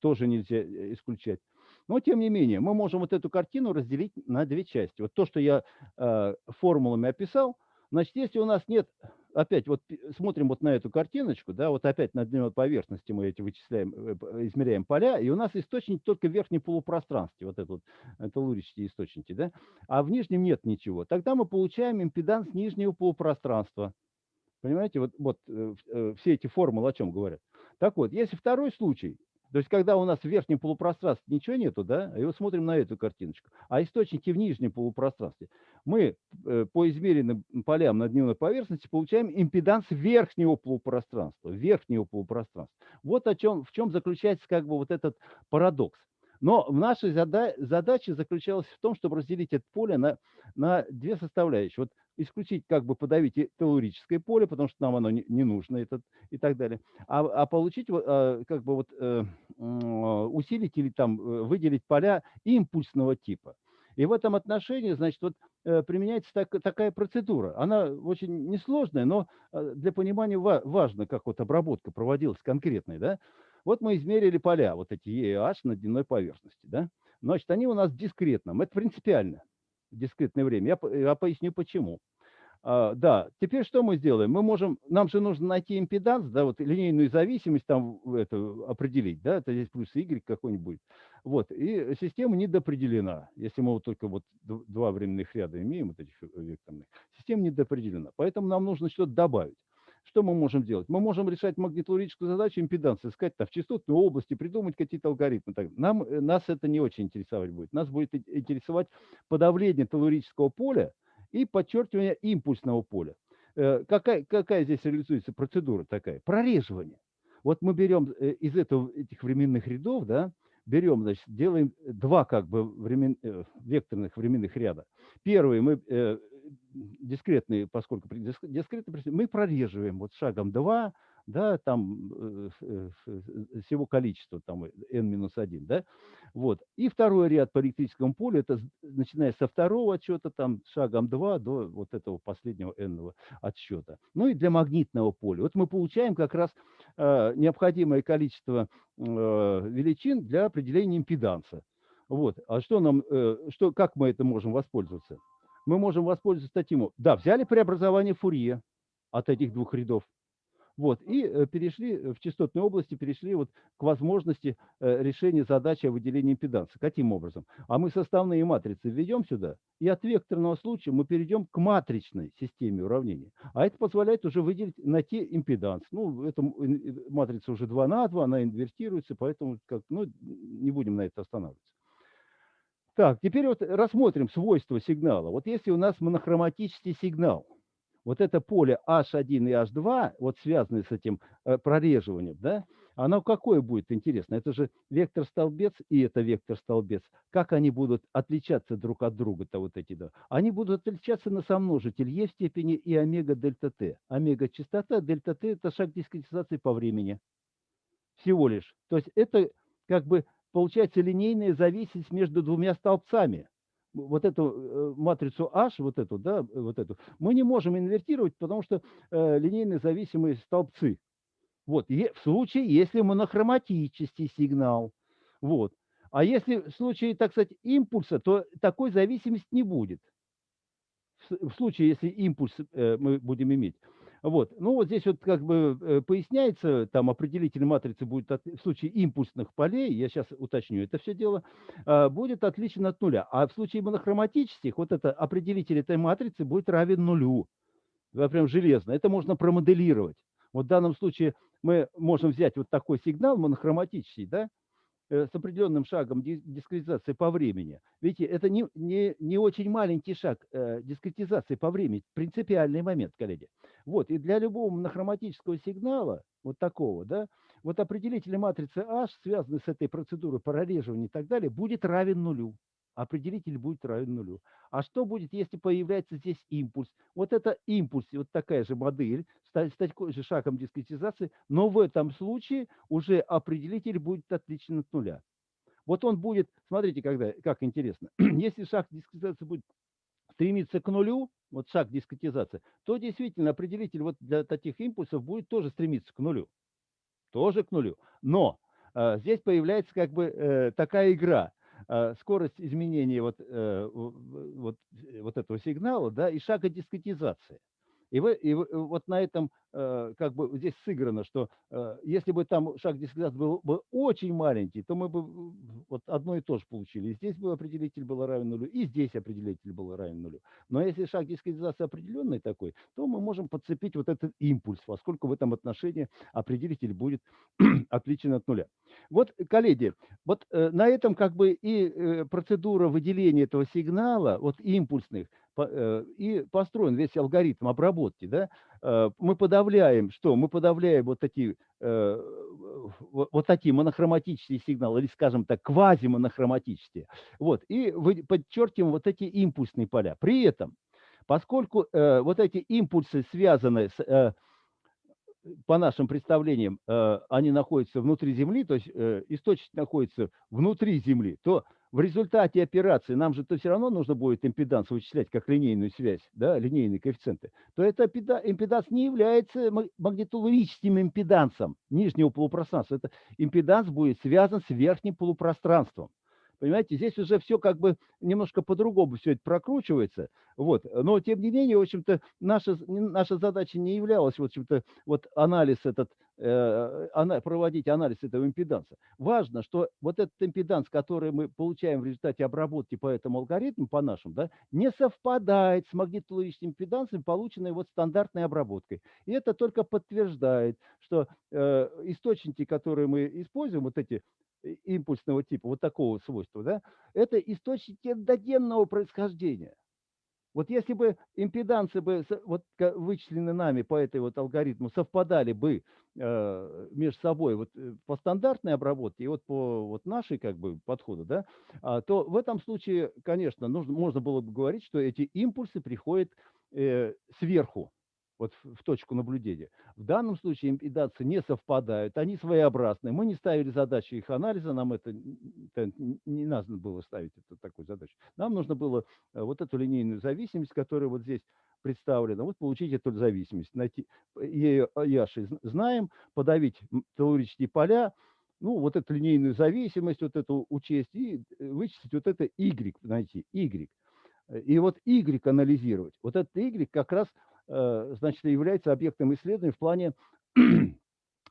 тоже нельзя исключать. Но, тем не менее, мы можем вот эту картину разделить на две части. Вот то, что я формулами описал, значит, если у нас нет опять вот смотрим вот на эту картиночку, да, вот опять на дневной поверхности мы эти вычисляем, э, измеряем поля, и у нас источник только в верхнем полупространстве, вот это вот, это лурические источники, да, а в нижнем нет ничего. Тогда мы получаем импеданс нижнего полупространства. Понимаете, вот, вот э, э, все эти формулы о чем говорят. Так вот, если второй случай, то есть, когда у нас в верхнем полупространстве ничего нету, да, и вот смотрим на эту картиночку, а источники в нижнем полупространстве, мы э, по измеренным полям на дневной поверхности получаем импеданс верхнего полупространства, верхнего полупространства. Вот о чем, в чем заключается как бы вот этот парадокс. Но наша зада задача заключалась в том, чтобы разделить это поле на, на две составляющие. Вот исключить, как бы подавить телурическое поле, потому что нам оно не, не нужно этот, и так далее. А, а получить, а, как бы вот э, усилить или там э, выделить поля импульсного типа. И в этом отношении, значит, вот э, применяется так, такая процедура. Она очень несложная, но для понимания важно, как вот обработка проводилась конкретной, да. Вот мы измерили поля, вот эти E и H на дневной поверхности, да. Значит, они у нас в дискретном. Это принципиально дискретное время. Я, я поясню почему. А, да, теперь что мы сделаем? Мы можем, нам же нужно найти импеданс, да, вот линейную зависимость там это определить, да, это здесь плюс y какой-нибудь. Вот, и система недопределена, если мы вот только вот два временных ряда имеем, вот этих векторных, система недопределена. Поэтому нам нужно что-то добавить. Что мы можем делать? Мы можем решать магнитологическую задачу импеданс, искать там, в частотной области, придумать какие-то алгоритмы. Так, нам, э, нас это не очень интересовать будет. Нас будет интересовать подавление телурического поля и подчеркивание импульсного поля. Э, какая, какая здесь реализуется процедура такая? Прореживание. Вот мы берем э, из этого, этих временных рядов, да, берем, значит, делаем два как бы времен, векторных временных ряда. Первый мы дискретные, поскольку дискретные, мы прореживаем вот шагом 2, да, там э, э, всего количества, там n-1, да, вот. И второй ряд по электрическому полю, это начиная со второго отсчета, там шагом 2 до вот этого последнего n отсчета. Ну и для магнитного поля. Вот мы получаем как раз э, необходимое количество э, величин для определения импеданса. Вот. А что нам, э, что, как мы это можем воспользоваться? Мы можем воспользоваться статьей. Да, взяли преобразование Фурье от этих двух рядов. Вот, и э, перешли э, в частотной области, перешли вот к возможности э, решения задачи о выделении импеданса. Каким образом? А мы составные матрицы введем сюда, и от векторного случая мы перейдем к матричной системе уравнений. А это позволяет уже выделить, найти импеданс. Ну, эта матрица уже 2 на 2, она инвертируется, поэтому как, ну, не будем на это останавливаться. Так, теперь вот рассмотрим свойства сигнала. Вот если у нас монохроматический сигнал, вот это поле H1 и H2, вот связанное с этим э, прореживанием, да, оно какое будет интересно? Это же вектор-столбец и это вектор-столбец. Как они будут отличаться друг от друга-то вот эти, да? Они будут отличаться на сомножитель Е в степени и омега дельта Т. Омега частота, дельта Т – это шаг дискретизации по времени. Всего лишь. То есть это как бы получается линейная зависимость между двумя столбцами вот эту э, матрицу H, вот эту, да, вот эту, мы не можем инвертировать, потому что э, линейно зависимые столбцы. Вот, и в случае, если монохроматический сигнал. Вот. А если в случае, так сказать, импульса, то такой зависимости не будет. В случае, если импульс э, мы будем иметь. Вот. Ну, вот здесь вот как бы э, поясняется, там определитель матрицы будет от, в случае импульсных полей, я сейчас уточню это все дело, э, будет отличен от нуля. А в случае монохроматических, вот это определитель этой матрицы будет равен нулю. Прям железно. Это можно промоделировать. Вот в данном случае мы можем взять вот такой сигнал монохроматический, да, с определенным шагом дискретизации по времени. Видите, это не, не, не очень маленький шаг э, дискретизации по времени, принципиальный момент, коллеги. Вот, и для любого монохроматического сигнала, вот такого, да, вот определитель матрицы H, связанный с этой процедурой прореживания и так далее, будет равен нулю определитель будет равен нулю. А что будет, если появляется здесь импульс? Вот это импульс, вот такая же модель, с такой же шагом дискретизации, но в этом случае уже определитель будет отличен от нуля. Вот он будет, смотрите, когда, как интересно, если шаг дискретизации будет стремиться к нулю, вот шаг дискретизации, то действительно определитель вот для таких импульсов будет тоже стремиться к нулю. Тоже к нулю. Но э, здесь появляется как бы э, такая игра. А, скорость изменения вот, э, вот, э, вот этого сигнала да, и шага дискретизации. И, вы, и вот на этом э, как бы здесь сыграно, что э, если бы там шаг дискретизации был бы очень маленький, то мы бы вот одно и то же получили. И здесь бы определитель был равен нулю, и здесь определитель был равен нулю. Но если шаг дискретизации определенный такой, то мы можем подцепить вот этот импульс, поскольку в этом отношении определитель будет отличен от нуля. Вот, коллеги, вот э, на этом как бы и э, процедура выделения этого сигнала, вот импульсных, Э, и построен весь алгоритм обработки. Да? Э, мы подавляем, что? Мы подавляем вот такие, э, вот такие монохроматические сигналы, или, скажем так, квазимонохроматические. Вот, и подчеркиваем вот эти импульсные поля. При этом, поскольку вот эти импульсы связаны с по нашим представлениям, они находятся внутри Земли, то есть источник находится внутри Земли, то в результате операции, нам же то все равно нужно будет импеданс вычислять как линейную связь, да, линейные коэффициенты, то это импеданс не является магнитологическим импедансом нижнего полупространства. Это импеданс будет связан с верхним полупространством. Понимаете, здесь уже все как бы немножко по-другому все это прокручивается. Вот. Но, тем не менее, в общем-то, наша, наша задача не являлась, в общем-то, вот анализ этот, проводить анализ этого импеданса. Важно, что вот этот импеданс, который мы получаем в результате обработки по этому алгоритму, по нашим, да, не совпадает с магнитологическим импедансом, полученной вот стандартной обработкой. И это только подтверждает, что э, источники, которые мы используем, вот эти импульсного типа, вот такого свойства, да, это источники эндогенного происхождения. Вот если бы импедансы бы вот вычислены нами по этой вот алгоритму совпадали бы э, между собой вот э, по стандартной обработке и вот по вот нашей как бы подходу, да, а, то в этом случае, конечно, нужно, можно было бы говорить, что эти импульсы приходят э, сверху, вот в точку наблюдения. В данном случае импедации не совпадают, они своеобразные. Мы не ставили задачу их анализа, нам это, это не надо было ставить это, такую задачу. Нам нужно было э, вот эту линейную зависимость, которая вот здесь представлена, вот получить эту зависимость, найти ее Яши знаем, подавить теорические поля, ну, вот эту линейную зависимость, вот эту учесть и э, вычислить вот это Y, найти, Y. И вот Y анализировать. Вот этот Y как раз Э, значит, является объектом исследования в плане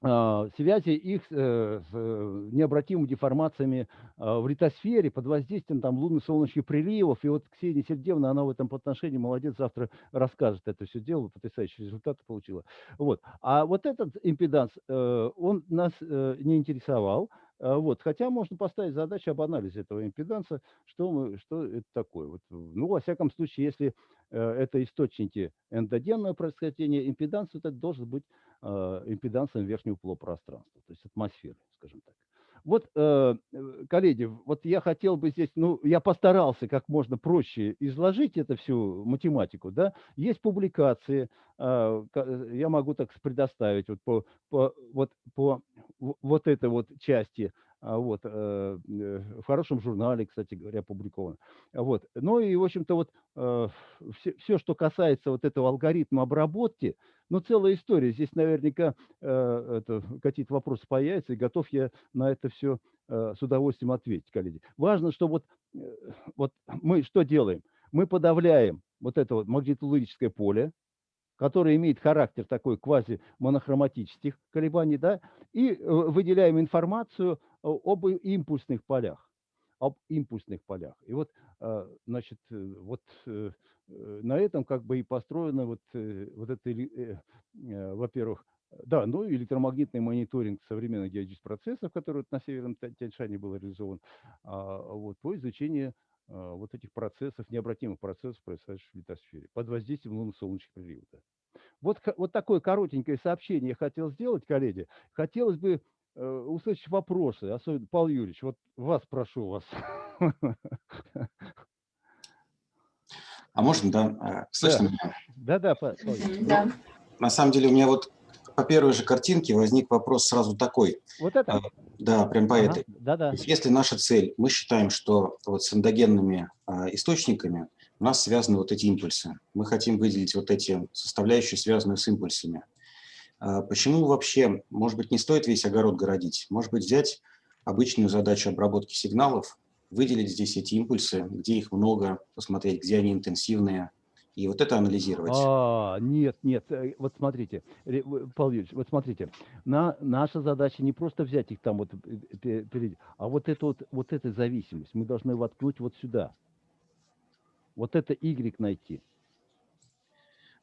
связи их э, с э, необратимыми деформациями а, в литосфере под воздействием там лунно-солнечных приливов. И вот Ксения Сергеевна, она в этом отношении молодец, завтра расскажет это все дело, потрясающие результаты получила. Вот. А вот этот импеданс, он нас не интересовал, А, Вот. Хотя можно поставить задачу об анализе этого импеданса, что, мы, что это такое. Вот. Ну, во всяком случае, если э, это источники эндогенного происхождения, импеданс это должен быть э, импедансом верхнего полупространства, то есть атмосферы, скажем так. Вот, э, э, коллеги, вот я хотел бы здесь, ну, я постарался как можно проще изложить это всю математику, да. Есть публикации, ка- я могу так предоставить вот по, по, вот, по вот этой вот части, вот, э, э, в хорошем журнале, кстати говоря, опубликовано. Вот. Ну и, в общем-то, вот все, все, что касается вот этого алгоритма обработки, ну, целая история. Здесь наверняка э, какие-то вопросы появятся, и готов я на это все с удовольствием ответить, коллеги. Важно, что вот, э, вот мы что делаем? Мы подавляем вот это вот магнитологическое поле, которое имеет характер такой квази-монохроматических колебаний, да, и э, выделяем информацию о- об импульсных полях, об импульсных полях. И вот, э, значит, э, вот э, э, на этом как бы и построено вот, э, вот это, э, э, во-первых, да, ну электромагнитный мониторинг современных геологических процессов, который вот на Северном Тя- Тяньшане был реализован, а, вот, по изучению а, вот этих процессов, необратимых процессов, происходящих в литосфере, под воздействием лунно-солнечных периодов. Вот, вот такое коротенькое сообщение я хотел сделать, коллеги. Хотелось бы э, услышать вопросы, особенно, Павел Юрьевич, вот вас прошу вас. А можно, да? А, Слышно Да. меня? Юрьевич. Мгм, Да. На самом деле у меня вот по первой же картинке возник вопрос сразу такой. Вот это? А, Да, прям по Ага, этой. Да-да. Если наша цель, мы считаем, что вот с эндогенными а, источниками у нас связаны вот эти импульсы. Мы хотим выделить вот эти составляющие, связанные с импульсами. Почему вообще, может быть, не стоит весь огород городить? Может быть, взять обычную задачу обработки сигналов, выделить здесь эти импульсы, где их много, посмотреть, где они интенсивные, и вот это анализировать. А, нет, нет, э, вот смотрите, Павел Юрьевич, вот смотрите, на, наша задача не просто взять их там вот, э, пе- перед- а вот эту вот, вот эту зависимость, мы должны воткнуть вот сюда. Вот это Y найти.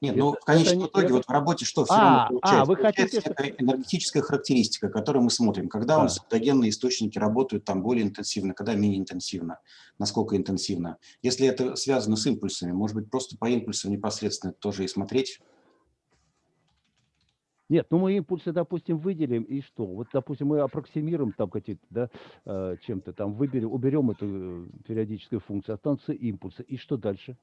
Нет, ну Это- в конечном это не- итоге это- вот в работе что все А, равно а, получается? вы Получается хотите, некая энергетическая характеристика, которую мы смотрим. Когда у Да. нас эндогенные источники работают там более интенсивно, когда менее интенсивно, насколько интенсивно. Если это связано с импульсами, может быть, просто по импульсам непосредственно тоже и смотреть. Нет, ну мы импульсы, допустим, выделим, и что? Вот, допустим, мы аппроксимируем там какие-то, да, э, чем-то там, выберем, уберем эту э, периодическую функцию, останутся импульсы, и что дальше?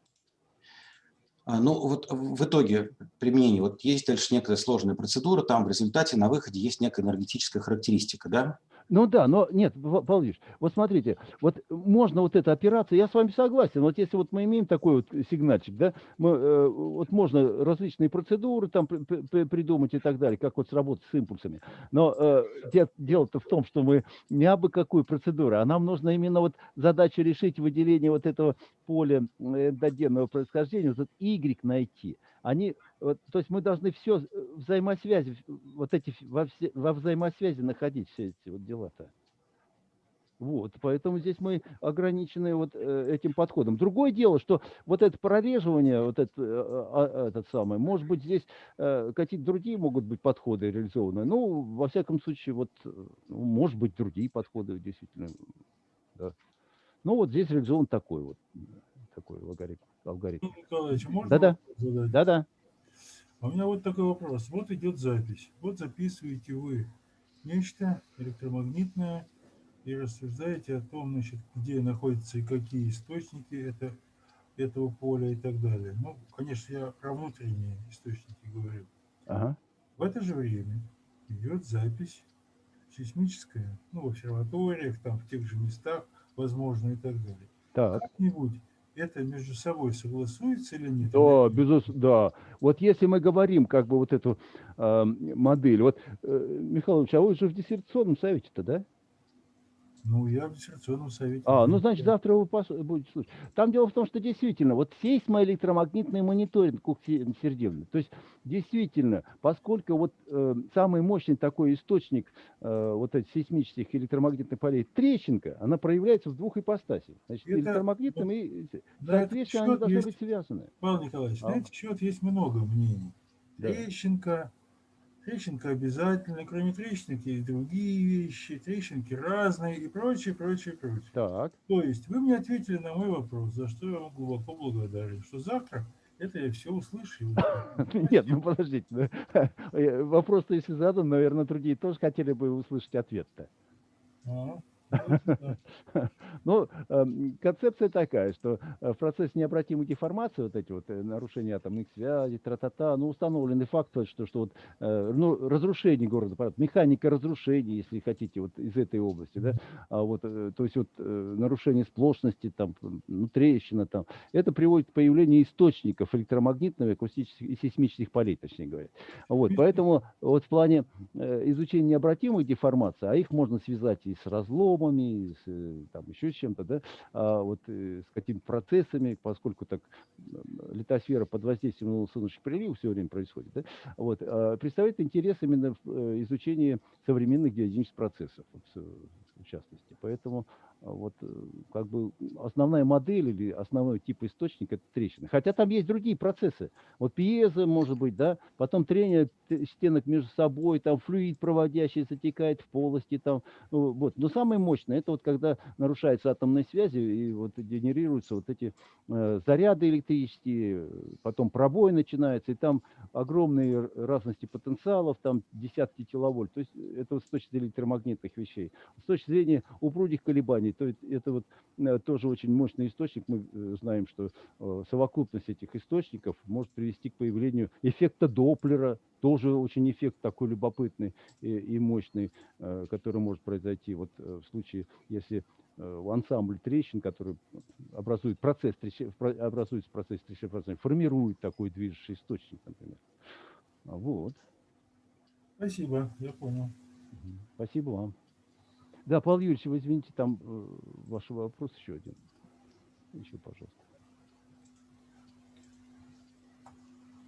А, Ну вот в итоге применения, вот есть дальше некая сложная процедура, там в результате на выходе есть некая энергетическая характеристика, да? Ну да, но нет, Павел вот смотрите, вот можно вот эта операция, я с вами согласен, вот если вот мы имеем такой вот сигнальчик, да, мы, э, вот можно различные процедуры там при- при- при- придумать и так далее, как вот сработать с импульсами, но э, де- дело-то в том, что мы не абы какую процедуру, а нам нужно именно вот задачу решить выделение вот этого поля э, эндогенного происхождения, вот этот Y найти. Они, вот, то есть мы должны все взаимосвязи, вот эти во, все- во взаимосвязи находить все эти вот дела-то. Вот, поэтому здесь мы ограничены вот э, этим подходом. Другое дело, что вот это прореживание, вот это, э, а, этот самый, может быть, здесь э, какие-то другие могут быть подходы реализованы. Ну, во всяком случае, вот, э, ну, может быть, другие подходы действительно. Да. Ну, вот здесь реализован такой вот, такой алгоритм. Алгоритм. Можно Да-да. Да-да. А у меня вот такой вопрос. Вот идет запись. Вот записываете вы нечто электромагнитное и рассуждаете о том, значит, где находятся и какие источники это, этого поля и так далее. Ну, конечно, я про внутренние источники говорю. Ага. В это же время идет запись сейсмическая, ну, в обсерваториях, там, в тех же местах, возможно, и так далее. Так. Как-нибудь это между собой согласуется или нет? Да, безусловно, да. Вот если мы говорим как бы вот эту а, модель, вот, э, Михаил Ильич, а вы же в диссертационном совете-то, да? Ну, я в диссертационном совете. А, ну, значит, да. завтра вы пос- будете слушать. Там дело в том, что действительно, вот сейсмоэлектромагнитный мониторинг, Сергеевна, то есть действительно, поскольку вот э, самый мощный такой источник э, вот этих сейсмических электромагнитных полей трещинка, она проявляется в двух ипостасях. Значит, Это- электромагнитным и, они счет должны есть- быть связаны. Павел Николаевич, А. на этот счет есть много мнений. Да. Трещинка, Трещинка обязательно, кроме трещинки есть другие вещи, трещинки разные и прочее, прочее, прочее. Так. То есть вы мне ответили на мой вопрос, за что я вам глубоко благодарен, что завтра это я все услышу. Нет, ну подождите. ну, э, Вопрос-то если задан, наверное, другие тоже хотели бы услышать ответ-то. Ну, эм, концепция такая, что э, в процессе необратимой деформации, вот эти вот э, нарушения атомных связей, тра-та-та, ну, установленный факт, то, что, что вот, э, ну, разрушение города, механика разрушений, если хотите, вот из этой области, да, а вот, то есть вот нарушение сплошности, там, ну, трещина, там, это приводит к появлению источников электромагнитных, акустических и сейсмических полей, точнее говоря. Вот, поэтому вот в плане изучения необратимых деформаций, а их можно связать и с разломами, и с, э, там, еще с чем-то, да, а вот э, с какими-то процессами, поскольку так литосфера под воздействием солнечных приливов все время происходит, да, вот, а, представляет интерес именно в э, изучении современных геодинамических процессов, в частности. Поэтому вот как бы основная модель или основной тип источника это трещины. Хотя там есть другие процессы. Вот пьеза может быть, да, потом трение стенок между собой, там флюид проводящий затекает в полости, там, ну, вот. Но самое мощное это вот когда нарушаются атомные связи и вот генерируются вот эти э, заряды электрические, э, потом пробой начинается, и там огромные разности потенциалов, там десятки киловольт. То есть это вот с точки зрения электромагнитных вещей. С точки зрения упругих колебаний, то есть это вот э, тоже очень мощный источник. Мы э, знаем, что э, совокупность этих источников может привести к появлению эффекта Доплера, тоже очень эффект такой любопытный и, мощный, э, который может произойти вот э, в случае, если э, ансамбль трещин, который образует процесс, образуется в процессе трещины, формирует такой движущий источник, например. Вот. Спасибо, я понял. Спасибо вам. Да, Павел Юрьевич, вы извините, там э, ваш вопрос еще один. Еще, пожалуйста.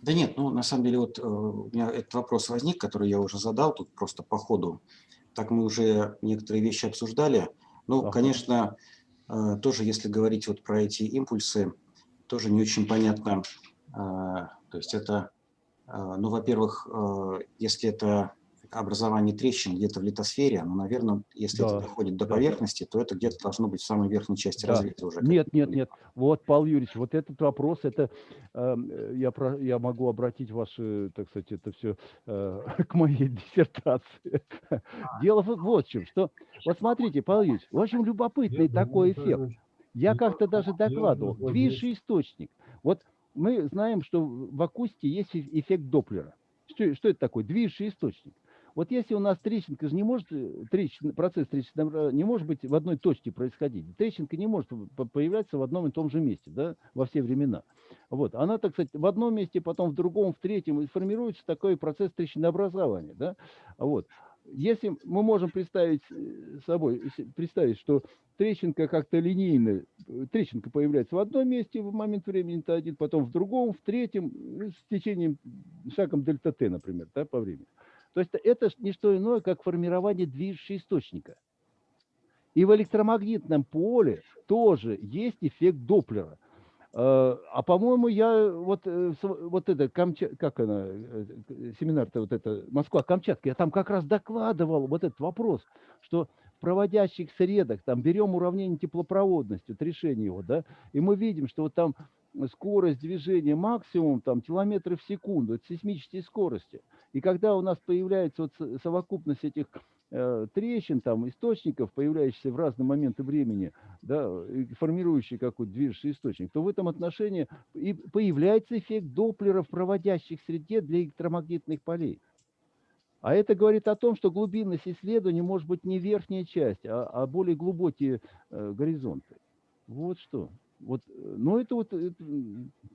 Да нет, ну на самом деле вот э, у меня этот вопрос возник, который я уже задал тут просто по ходу. Так мы уже некоторые вещи обсуждали. Ну, Ага. конечно, э, тоже если говорить вот про эти импульсы, тоже не очень понятно. э, То есть это, э, ну, во-первых, если это образование трещин где-то в литосфере, ну, наверное, если Да, это доходит до да. поверхности, то это где-то должно быть в самой верхней части Да. разреза уже. Нет, нет, нет. Вот, Павел Юрьевич, вот этот вопрос, это э, я, про, я могу обратить ваше, так сказать, это все к моей диссертации. Дело в- вот в чем, что, вот смотрите, Павел Юрьевич, очень любопытный Я такой думаю, эффект. Я как-то даже докладывал. Движущий источник. Вот мы знаем, что в акустике есть эф- эффект Доплера. Что, что это такое? Движущий источник. Вот если у нас трещинка же не может, э, трещин, процесс трещины не может быть в одной точке происходить. Трещинка не может по- появляться в одном и том же месте, да, во все времена. Вот. Она, так сказать, в одном месте, потом в другом, в третьем, и формируется такой процесс трещинообразования, да. Вот. Если мы можем представить э, собой, представить, что трещинка как-то линейно, э, трещинка появляется в одном месте в момент времени Т1, потом в другом, в третьем, с течением, шагом дельта Т, например, да, по времени. То есть это не что иное, как формирование движущего источника. И в электромагнитном поле тоже есть эффект Доплера. Э, А по-моему, я вот, э, вот это, как она, э, семинар-то вот это, Москва-Камчатка, я там как раз докладывал вот этот вопрос, что в проводящих средах, там берем уравнение теплопроводности, вот решение его, да, и мы видим, что вот там скорость движения максимум, там, километры в секунду, это сейсмические скорости. И когда у нас появляется вот со- совокупность этих э, трещин, там, источников, появляющихся в разные моменты времени, да, формирующий какой-то движущий источник, то в этом отношении и появляется эффект Доплера в проводящих среде для электромагнитных полей. А это говорит о том, что глубинность исследования может быть не верхняя часть, а, а более глубокие э, горизонты. Вот что. Вот, э, но это вот, это,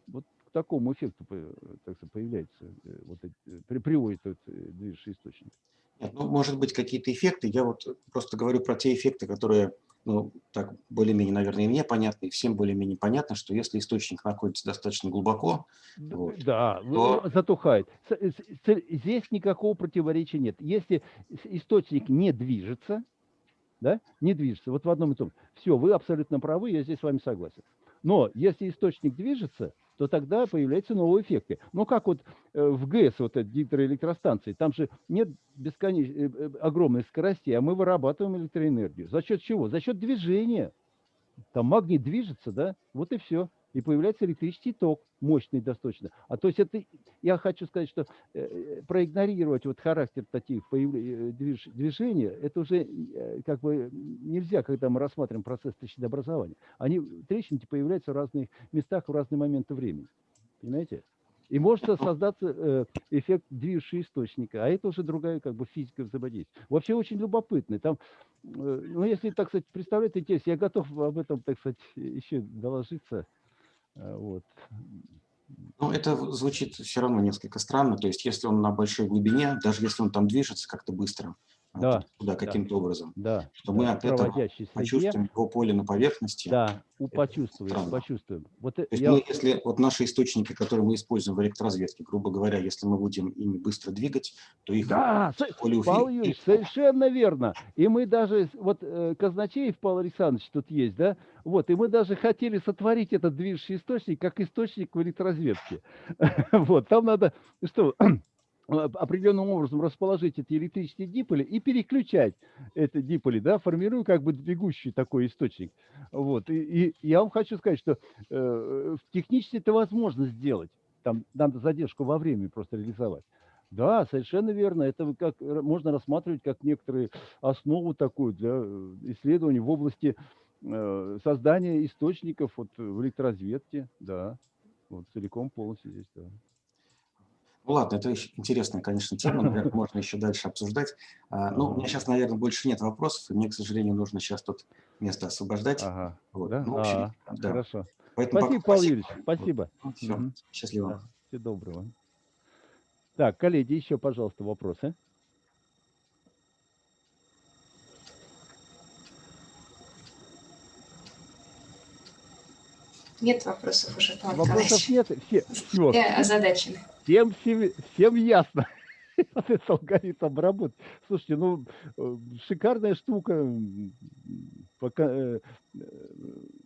вот к такому эффекту по- так сказать, появляется, э, вот, э, при- приводит этот э, движущий источник. Нет, ну, может быть, какие-то эффекты. Я вот просто говорю про те эффекты, которые, ну, так, более-менее, наверное, и мне понятны, и всем более-менее понятно, что если источник находится достаточно глубоко, Д- Вот. Да, То- в- затухает. Здесь никакого противоречия нет. Если источник не движется, да, не движется, вот в одном и том, все, вы абсолютно правы, я здесь с вами согласен. Но если источник движется, то тогда появляются новые эффекты. Ну, как вот э, в ГЭС, вот эти гидроэлектростанции, там же нет бесконеч... э, э, огромной скорости, а мы вырабатываем электроэнергию. За счет чего? За счет движения. Там магнит движется, да, вот и все и появляется электрический ток, мощный достаточно. А то есть это, я хочу сказать, что э, э проигнорировать вот характер таких э, движ, движения, это уже как бы нельзя, когда мы рассматриваем процесс трещинообразования. Они, трещинки появляются в разных местах в разные моменты времени. Понимаете? И может создаться эффект движущего источника, а это уже другая как бы физика взаимодействия. Вообще очень любопытный. Там, ну, если, так сказать, представлять интерес, я готов об этом, так сказать, еще доложиться. Э, вот. Ну, это звучит все равно несколько странно. То есть, если он на большой глубине, даже если он там движется как-то быстро, да, туда каким-то да, образом, да, то да, мы от этого среде, почувствуем его поле на поверхности. Да, почувствуем, странно. почувствуем. Вот то есть я... мы, если вот наши источники, которые мы используем в электроразведке, грубо говоря, если мы будем ими быстро двигать, то их да, поле Павел Юрьевич, совершенно верно. И мы даже, вот э, Казначеев Павел Александрович тут есть, да, вот, и мы даже хотели сотворить этот движущий источник как источник в электроразведке. Вот, там надо, что, определенным образом расположить эти электрические диполи и переключать эти диполи, да, формируя как бы двигущий такой источник. Вот. И, и я вам хочу сказать, что э, технически это возможно сделать. Там надо задержку во времени просто реализовать. Да, совершенно верно. Это как можно рассматривать как некоторые основу такую для э, исследований в области э, создания источников вот, в электроразведке. Да, вот целиком полностью здесь, да. Ну ладно, это интересная, конечно, тема, наверное, можно еще дальше обсуждать. А, ну, у меня сейчас, наверное, больше нет вопросов, и мне, к сожалению, нужно сейчас тут место освобождать. Ага, вот. да? Ну, в общем, а, да. Хорошо. Поэтому спасибо, пока, Павел Юрьевич, спасибо. Вот. Все, Угу. счастливо. Да, всего доброго. Так, коллеги, еще, пожалуйста, вопросы. Нет вопросов уже, Павел Вопросов Николаевич. нет? Все, все, Я озадачена. Всем, всем, ясно. Этот алгоритм работы. Слушайте, ну, э, шикарная штука пока, э,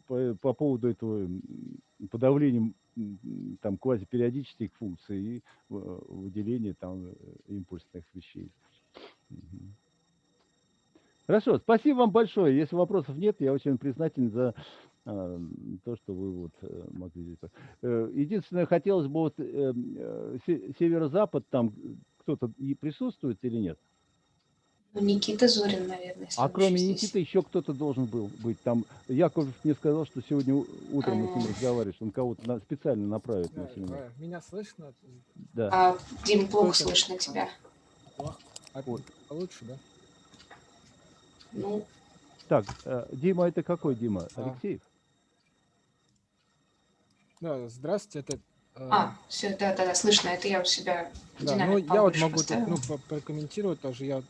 по, по поводу этого подавления там квазипериодических функций и э, выделения там импульсных вещей. Хорошо, спасибо вам большое. Если вопросов нет, я очень признателен за то, что вы вот э, могли здесь. Э, Единственное, хотелось бы вот э, э, се- северо-запад там кто-то и присутствует или нет? Ну, Никита Зорин, наверное. А кроме следующий Никиты здесь. еще кто-то должен был быть. Там Яковлев мне сказал, что сегодня утром мы с ним А. разговариваешь, он кого-то на- специально направит на Да, семинар. да. Меня слышно? Да. А, Дим, плохо Слышно. слышно тебя. А Вот. получше, да? Ну, Так, Дима, это какой Дима? А. Алексеев? Да, здравствуйте, это... э, а, все, да, да, да, слышно. Это я у себя Да, ну я вот могу тут, поставила. ну, прокомментировать тоже. Я,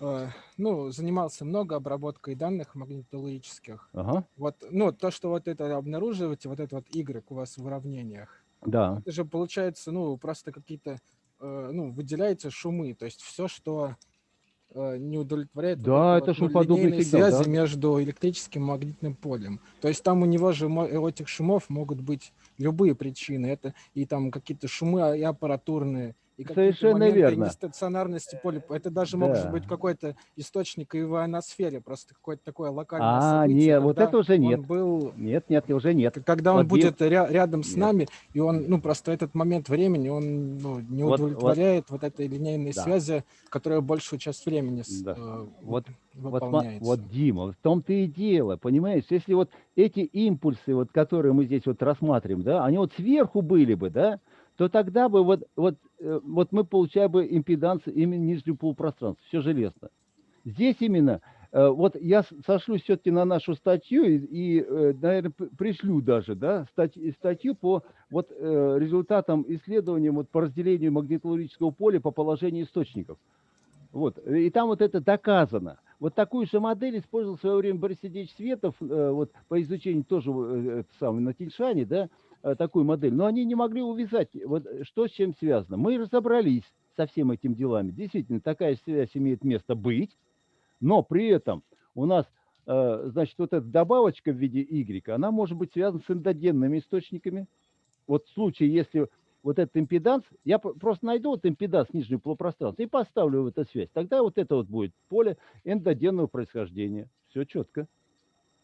э, ну, занимался много обработкой данных магнитологических. Ага, Вот, ну, то, что вот это обнаруживаете, вот это вот Y у вас в уравнениях, да. это же получается, ну, просто какие-то, э, ну, выделяются шумы, то есть все, что не удовлетворяет вот Да, этой это вот, линейной сигнал, связи да. между электрическим и магнитным полем. То есть там у него же у этих шумов могут быть любые причины. Это и там какие-то шумы и аппаратурные, и Совершенно верно. нестационарности поля. Это даже может Да. быть какой-то источник и в ионосфере, просто какое-то такое локальное А, событие. не, вот это уже нет. был Нет, нет, уже нет. когда он Вот будет ря- рядом с Нет. нами, и он, ну, просто этот момент времени, он ну, не Вот- вот- удовлетворяет вот, этой линейной Да. связи, которая большую часть времени Да. э, Вот, вот, выполняется. вот, Дима, в том-то и дело, понимаешь, если вот эти импульсы, вот, которые мы здесь вот рассматриваем, да, они вот сверху были бы, да, то тогда бы вот, вот, э, вот мы получали бы импеданс именно нижнего полупространства, все железно. Здесь именно, э, вот я с- сошлюсь все-таки на нашу статью и, и, э, наверное, пришлю даже, да, стать- статью по вот результатам исследования вот по разделению магнитологического поля по положению источников. Вот. И там вот это доказано. Вот такую же модель использовал в свое время Борис Сергеевич Светов вот, по изучению тоже самое, на Тильшане, да, такую модель. Но они не могли увязать, вот, э, что с чем связано. Мы разобрались со всем этим делами. Действительно, такая связь имеет место быть, но при этом у нас, э, значит, вот эта добавочка в виде Y, она может быть связана с эндогенными источниками, вот в случае, если вот этот импеданс, я просто найду вот импеданс нижнего полупространства и поставлю в эту связь. Тогда вот это вот будет поле эндогенного происхождения. Все четко.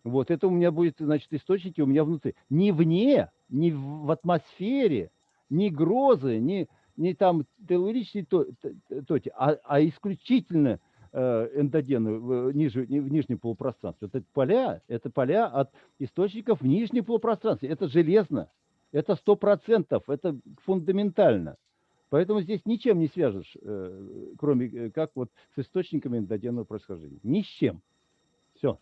Вот это у меня будет, значит, источники у меня внутри. Не вне, не в атмосфере, не грозы, не, не там телурические тоти, а, а исключительно э, эндогены в, ниже, в нижнем полупространстве. Вот это поля, это поля от источников в нижнем полупространстве. Это железно. Это сто процентов, это фундаментально. Поэтому здесь ничем не свяжешь, э, кроме э, как вот с источниками эндогенного происхождения. Ни с чем. Все.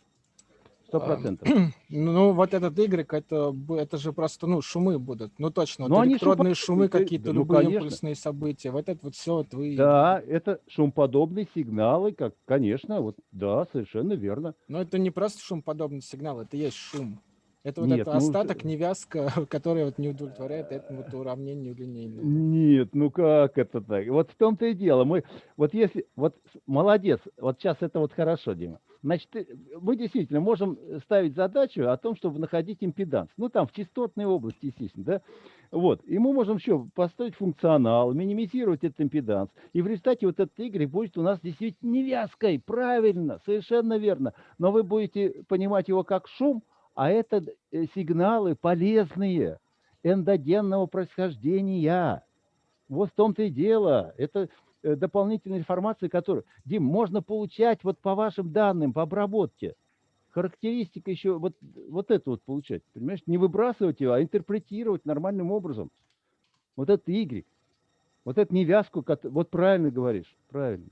Сто процентов. Ну, вот этот Y, это, это же просто, ну, шумы будут. Ну, точно, Ну, вот электродные шумоподобные, шумы какие-то, да, ну, любые конечно. импульсные события. Вот это вот все, вот вы... Да, это шумподобные сигналы, как, конечно, вот, да, совершенно верно. Но это не просто шумоподобный сигнал, это есть шум. Это вот Нет, это ну, остаток, невязка, которая вот не удовлетворяет этому вот уравнению линейному. Нет, ну как это так? Вот в том-то и дело. Мы, вот если, вот молодец, вот сейчас это вот хорошо, Дима. Значит, ты- мы действительно можем ставить задачу о том, чтобы находить импеданс. Ну, там, в частотной области, естественно, да? Вот. И мы можем еще поставить функционал, минимизировать этот импеданс. И в результате вот этот Y будет у нас действительно невязкой. Правильно, совершенно верно. Но вы будете понимать его как шум, а это э, сигналы полезные, эндогенного происхождения. Вот в том-то и дело. Это э, дополнительная информация, которую, Дим, можно получать вот по вашим данным, по обработке. Характеристика еще вот, вот это вот получать, понимаешь? Не выбрасывать его, а интерпретировать нормальным образом. Вот это Y. Вот это невязку, вот правильно говоришь, правильно.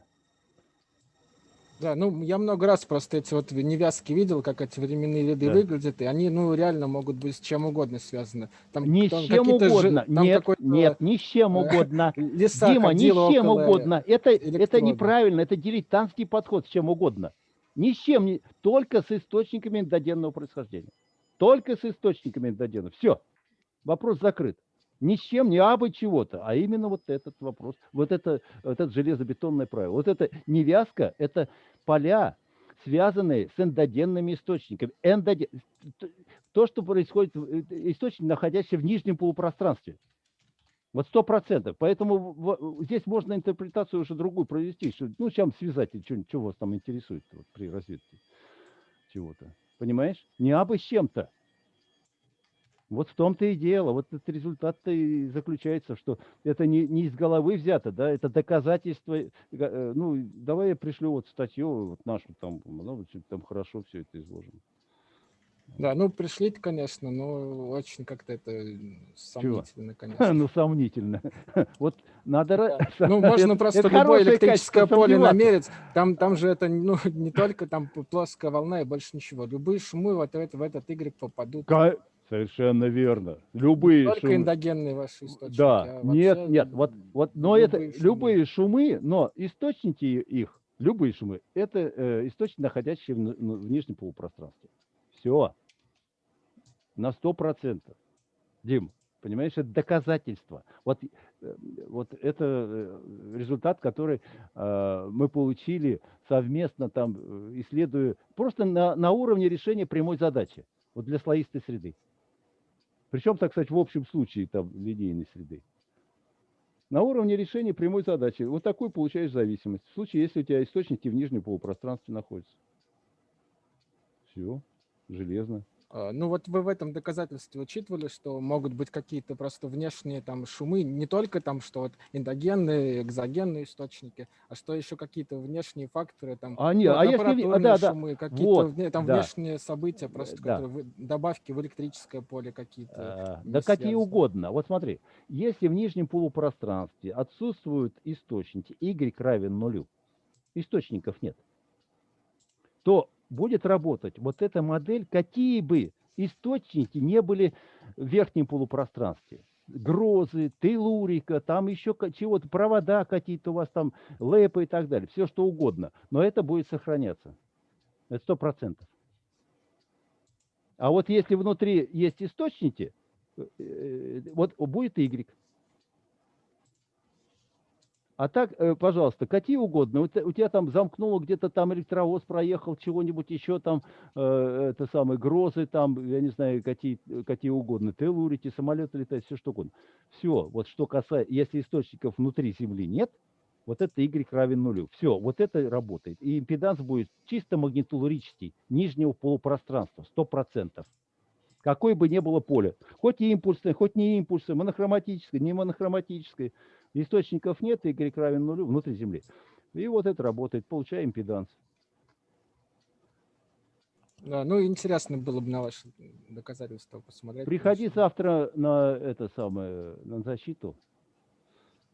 Да, ну я много раз просто эти вот невязки видел, как эти временные ряды Да. выглядят, и они, ну, реально могут быть с чем угодно связаны. Там, Ни там с чем угодно. там нет, нет, ни с чем угодно. Дима, ни с чем угодно. Это, это неправильно, это дилетантский подход с чем угодно. Ни с чем, не, только с источниками эндогенного происхождения. Только с источниками эндогена. Все, вопрос закрыт. Ни с чем, не абы чего-то, а именно вот этот вопрос, вот это, вот это железобетонное правило. Вот это невязка, это поля, связанные с эндогенными источниками. Эндоген... То, что происходит, э, источник, находящийся в нижнем полупространстве. Вот сто процентов. Поэтому здесь можно интерпретацию уже другую провести. Что, ну, чем связать, что, что вас там интересует вот, при разведке чего-то. Понимаешь? Не абы с чем-то. Вот в том-то и дело. Вот этот результат-то и заключается, что это не, не из головы взято, да, это доказательство. э, э, Ну, давай я пришлю вот статью вот нашу там, ну, там хорошо все это изложено. Да, ну пришлите, конечно, но очень как-то это сомнительно, конечно. Ну, сомнительно. Вот надо... ра- Ну, можно это- просто это любое электрическое поле намерить. Там, там же это ну, не только там плоская волна и больше ничего. Любые шумы вот в это- в этот Y попадут. Ка- Совершенно верно. Любые Только шумы. эндогенные ваши источники. Да, а нет, нет, вот, вот, но это любые шумы. любые шумы, но источники их, любые шумы, это э, источники, находящиеся в, в нижнем полупространстве. Все. На сто процентов. Дим, понимаешь, это доказательство. Вот, э, вот это э, результат, который э, мы получили совместно там, э, исследуя, просто на, на уровне решения прямой задачи, вот для слоистой среды. Причем, так сказать, в общем случае там линейной среды. На уровне решения прямой задачи. Вот такую получаешь зависимость. В случае, если у тебя источники в нижнем полупространстве находятся. Все, железно. А, Ну вот вы в этом доказательстве учитывали, что могут быть какие-то просто внешние там шумы, не только там, что вот эндогенные, экзогенные источники, а что еще какие-то внешние факторы, там, А, не, ну, а если а, да, да, шумы, какие-то вот, там да. внешние события, просто да. которые добавки в электрическое поле какие-то. А, Да какие угодно. Вот смотри, если в нижнем полупространстве отсутствуют источники, y равен нулю, источников нет, то будет работать вот эта модель, какие бы источники не были в верхнем полупространстве. Грозы, телурика, там еще чего-то, провода какие-то у вас там, лэпы и так далее, все что угодно. Но это будет сохраняться. Это сто процентов. А вот если внутри есть источники, э, э, вот будет Y. А так, э, пожалуйста, какие угодно. У, те- у тебя там замкнуло, где-то там электровоз проехал, чего-нибудь еще там, э, это самые грозы там, я не знаю, какие, какие угодно, телурити, самолеты летают, все что угодно. Все, вот что касается, если источников внутри Земли нет, вот это y равен нулю. Все, вот это работает. И импеданс будет чисто магнитулурический, нижнего полупространства, 100%. Какое бы ни было поле. Хоть и импульсное, хоть не импульсное, монохроматическое, не монохроматическое. Источников нет, y равен нулю внутри Земли. И вот это работает, получаем импеданс. Да, ну, интересно было бы на ваши доказательства посмотреть. Приходи конечно. завтра на это самое, на защиту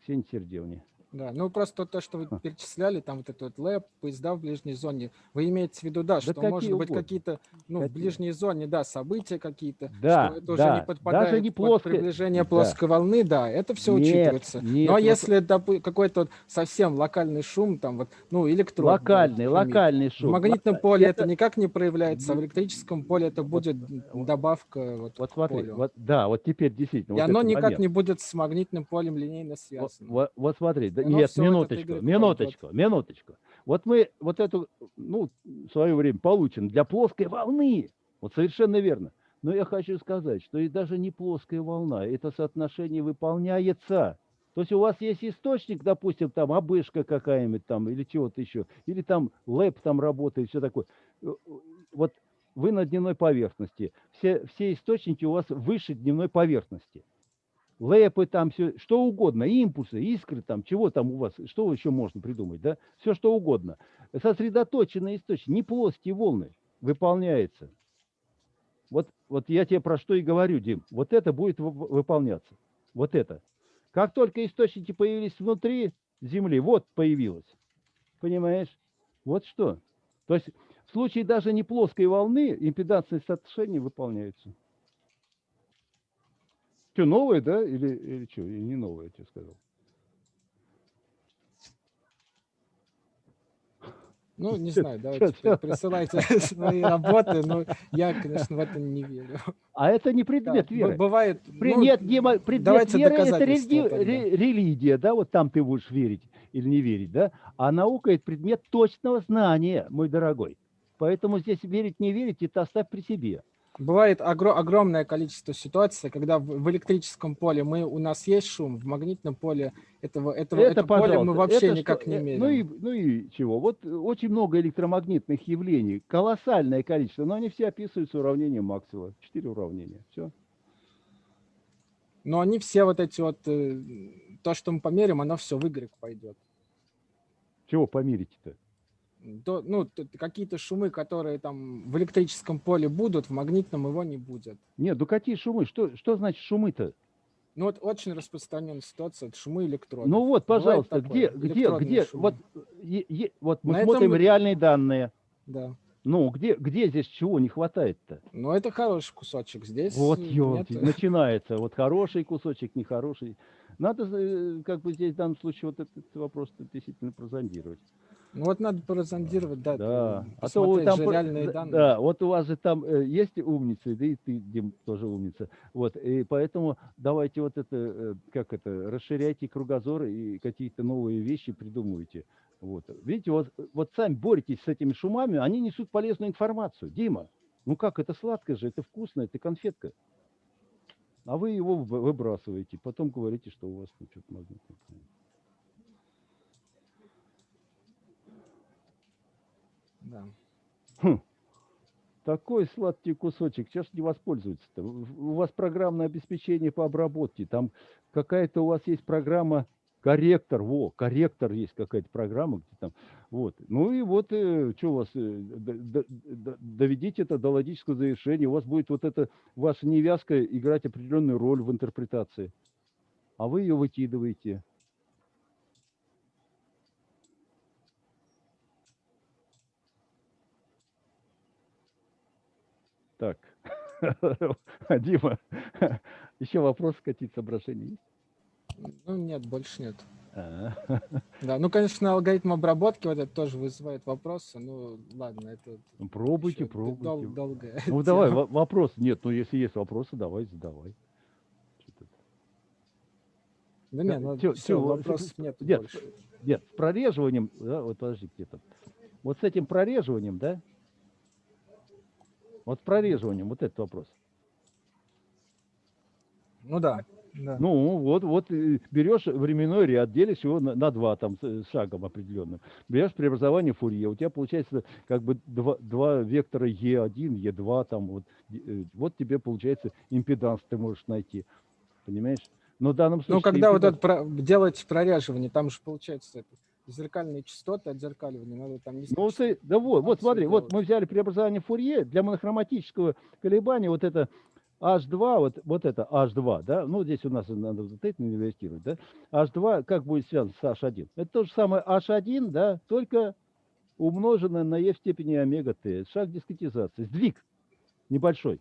Ксении Сердевне. Да, ну просто то, что вы перечисляли, там вот этот вот лэп, поезда в ближней зоне, вы имеете в виду, да, что какие может быть какие-то, ну, в Какие? ближней зоне, да, события какие-то, Да, что это уже да, не даже подпадает не под плоское- приближение да. плоской волны, да, это все Нет, учитывается. нет, Но вот- если какой-то вот совсем локальный шум, там вот, ну, электрод. будет Локальный, шуметь, локальный В шум. магнитном Лока- поле это, это- никак не проявляется, а в электрическом поле это будет вот- добавка вот, Вот смотри, полю. вот, да, вот теперь действительно. И вот оно никак момент. не будет с магнитным полем линейно Вот, связано. вот- вот смотри, да, Оно нет, минуточку, Y минуточку, минуточку. Вот мы вот эту, ну, в свое время получен для плоской волны. Вот совершенно верно. Но я хочу сказать, что и даже не плоская волна, это соотношение выполняется. То есть у вас есть источник, допустим, там обышка какая-нибудь там или чего-то еще, или там лэп там работает, все такое. Э, Вот вы на дневной поверхности, все, все источники у вас выше дневной поверхности лэпы там, все, что угодно, импульсы, искры там, чего там у вас, что еще можно придумать, да? Все что угодно. Сосредоточенные источники, не плоские волны, выполняется. Вот, вот я тебе про что и говорю, Дим. Вот это будет вы- выполняться. Вот это. Как только источники появились внутри Земли, вот появилось. Понимаешь? Вот что. То есть в случае даже не плоской волны импедансные соотношения выполняются. Что, новое, да? Или, или что? Или не новое, я тебе сказал. Ну, не знаю, давайте присылайте свои работы, но я, конечно, в это не верю. А это не Да, предмет б- веры. Бывает, При- ну, нет, Дима, предмет давайте веры это религия, да, вот там ты будешь верить или не верить, да? А наука это предмет точного знания, мой дорогой. Поэтому здесь верить, не верить, это оставь при себе. Бывает огро- огромное количество ситуаций, когда в, в электрическом поле мы, у нас есть шум, в магнитном поле этого, этого это, это поле мы вообще это никак что- не э, меряем. Ну и, ну и чего? Вот э, очень много электромагнитных явлений, колоссальное количество, но они все описываются уравнением Максвелла. Четыре уравнения. Все. Но они все вот эти вот, э, то, что мы померим, оно все в Y пойдет. Чего померить-то? То, ну, какие-то шумы, которые там в электрическом поле будут, в магнитном его не будет. Нет, ну какие шумы? Что, что значит шумы-то? Ну вот очень распространенная ситуация, это шумы электродов. Ну вот, Бывает пожалуйста, такое, где, где, где, шумы. вот, е- е- вот мы На смотрим этом- реальные данные. Да. Ну, где, где здесь чего не хватает-то? Ну это хороший кусочек. Здесь Вот, ёлки, нет. начинается. Вот хороший кусочек, нехороший. Надо, э, как бы здесь в данном случае вот этот вопрос действительно прозондировать. Ну вот надо прозондировать, да, Да. А то вы там, реальные да, данные. да, вот у вас же там э, есть умницы, да и ты, Дим, тоже умница. Вот, и поэтому давайте вот это, э, как это, расширяйте кругозор и какие-то новые вещи придумывайте. Вот. Видите, вот, вот сами боретесь с этими шумами, они несут полезную информацию. Дима, ну как, это сладко же, это вкусно, это конфетка. А вы его вы- выбрасываете, потом говорите, что у вас ну, что-то магнитное. Да. Хм. Такой сладкий кусочек, сейчас не воспользоваться-то? В- У вас программное обеспечение по обработке, там какая-то у вас есть программа корректор, во, корректор есть какая-то программа, где там, вот. Ну и вот, что у вас, э, доведите это до логического завершения, у вас будет вот эта ваша невязка играть определенную роль в интерпретации, а вы ее выкидываете. Так, Дима, еще вопрос, какие-то соображения есть? Ну нет, больше нет. А, Да, ну, конечно, алгоритм обработки вот это тоже вызывает вопросы. Ну, ладно, это ну, Пробуйте, пробуйте. дол- долгая Ну давай, тема. вопрос. Нет, ну если есть вопросы, давай, задавай. Да нет, ну все, вопросов нет Нет, больше. нет, с прореживанием, да, вот подожди где-то. Вот с этим прореживанием, да? Вот с прореживанием, вот этот вопрос. Ну да, да. Ну, вот, вот э, берешь временной ряд, делишь его на, на два там шагом определенным. Берешь преобразование Фурье, у тебя получается как бы два, два вектора Е1, Е2, там вот, э, вот тебе получается импеданс ты можешь найти. Понимаешь? Но в данном случае... Ну, когда вот импеданс- это про- делать прореживание, там же получается это, зеркальные частоты отзеркаливания, надо там не Ну, ты, да вот, вот смотри, вот мы взяли преобразование Фурье для монохроматического колебания, вот это H2, вот, вот это H2, да, ну, здесь у нас надо вот это инвестировать, да, H2 как будет связан с H1? Это то же самое H1, да, только умноженное на e в степени омега t, шаг дискретизации, сдвиг небольшой.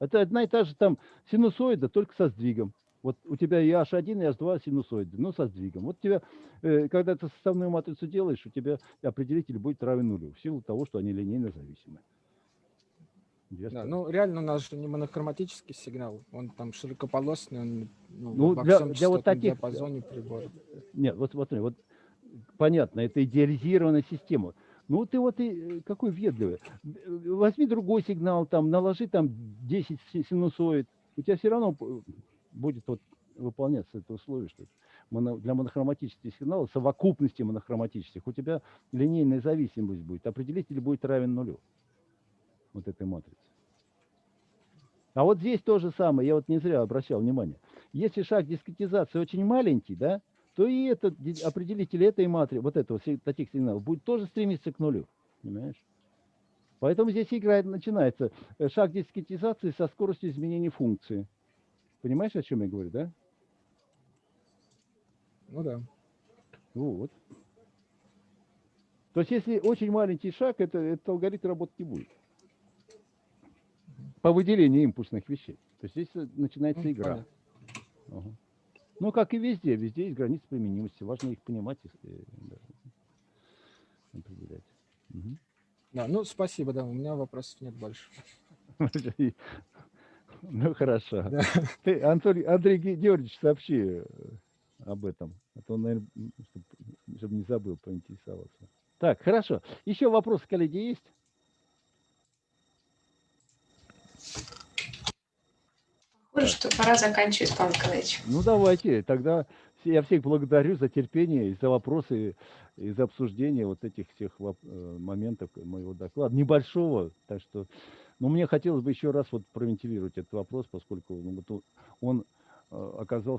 Это одна и та же там синусоида, только со сдвигом. Вот у тебя и H1, и H2 синусоиды, но со сдвигом. Вот тебя, э, когда ты составную матрицу делаешь, у тебя определитель будет равен нулю, в силу того, что они линейно зависимы. Да, ну реально у нас же не монохроматический сигнал, он там широкополосный, он ну, Ну, во для- всем для вот таких- диапазоне прибора. Нет, вот смотри, вот понятно, это идеализированная система. Ну, ты вот и э, какой въедливый. Э, Возьми другой сигнал, там, наложи там 10 си- синусоид. У тебя все равно будет вот выполняться это условие, что для монохроматических сигналов, совокупности монохроматических, у тебя линейная зависимость будет. Определитель будет равен нулю. Вот этой матрицы. А вот здесь то же самое, я вот не зря обращал внимание. Если шаг дискретизации очень маленький, да, то и этот определитель этой матрицы, вот этого, таких сигналов, будет тоже стремиться к нулю. Понимаешь? Поэтому здесь играет, начинается э, шаг дискретизации со скоростью изменения функции. Понимаешь, о чем я говорю, да? Ну да. Вот. То есть, если очень маленький шаг, это, этот алгоритм работать не будет. По выделению импульсных вещей. То есть, здесь э, начинается Ну, игра. Ага. Ну, как и везде, везде есть границы применимости. Важно их понимать и э, определять. Мгм. Да, ну спасибо, да, у меня вопросов нет больше. Ну, хорошо. Да. Ты, Анатолий, Андрей Ге- Георгиевич, сообщи э, об этом. А то, наверное, чтобы не забыл поинтересоваться. Так, хорошо. Еще вопросы, коллеги, есть? Похоже, что пора заканчивать, Павел Николаевич. Ну, давайте. Тогда я всех благодарю за терпение и за вопросы, и за обсуждение вот этих всех э, моментов моего доклада. Небольшого, так что... Но мне хотелось бы еще раз вот провентилировать этот вопрос, поскольку ну, он э, оказался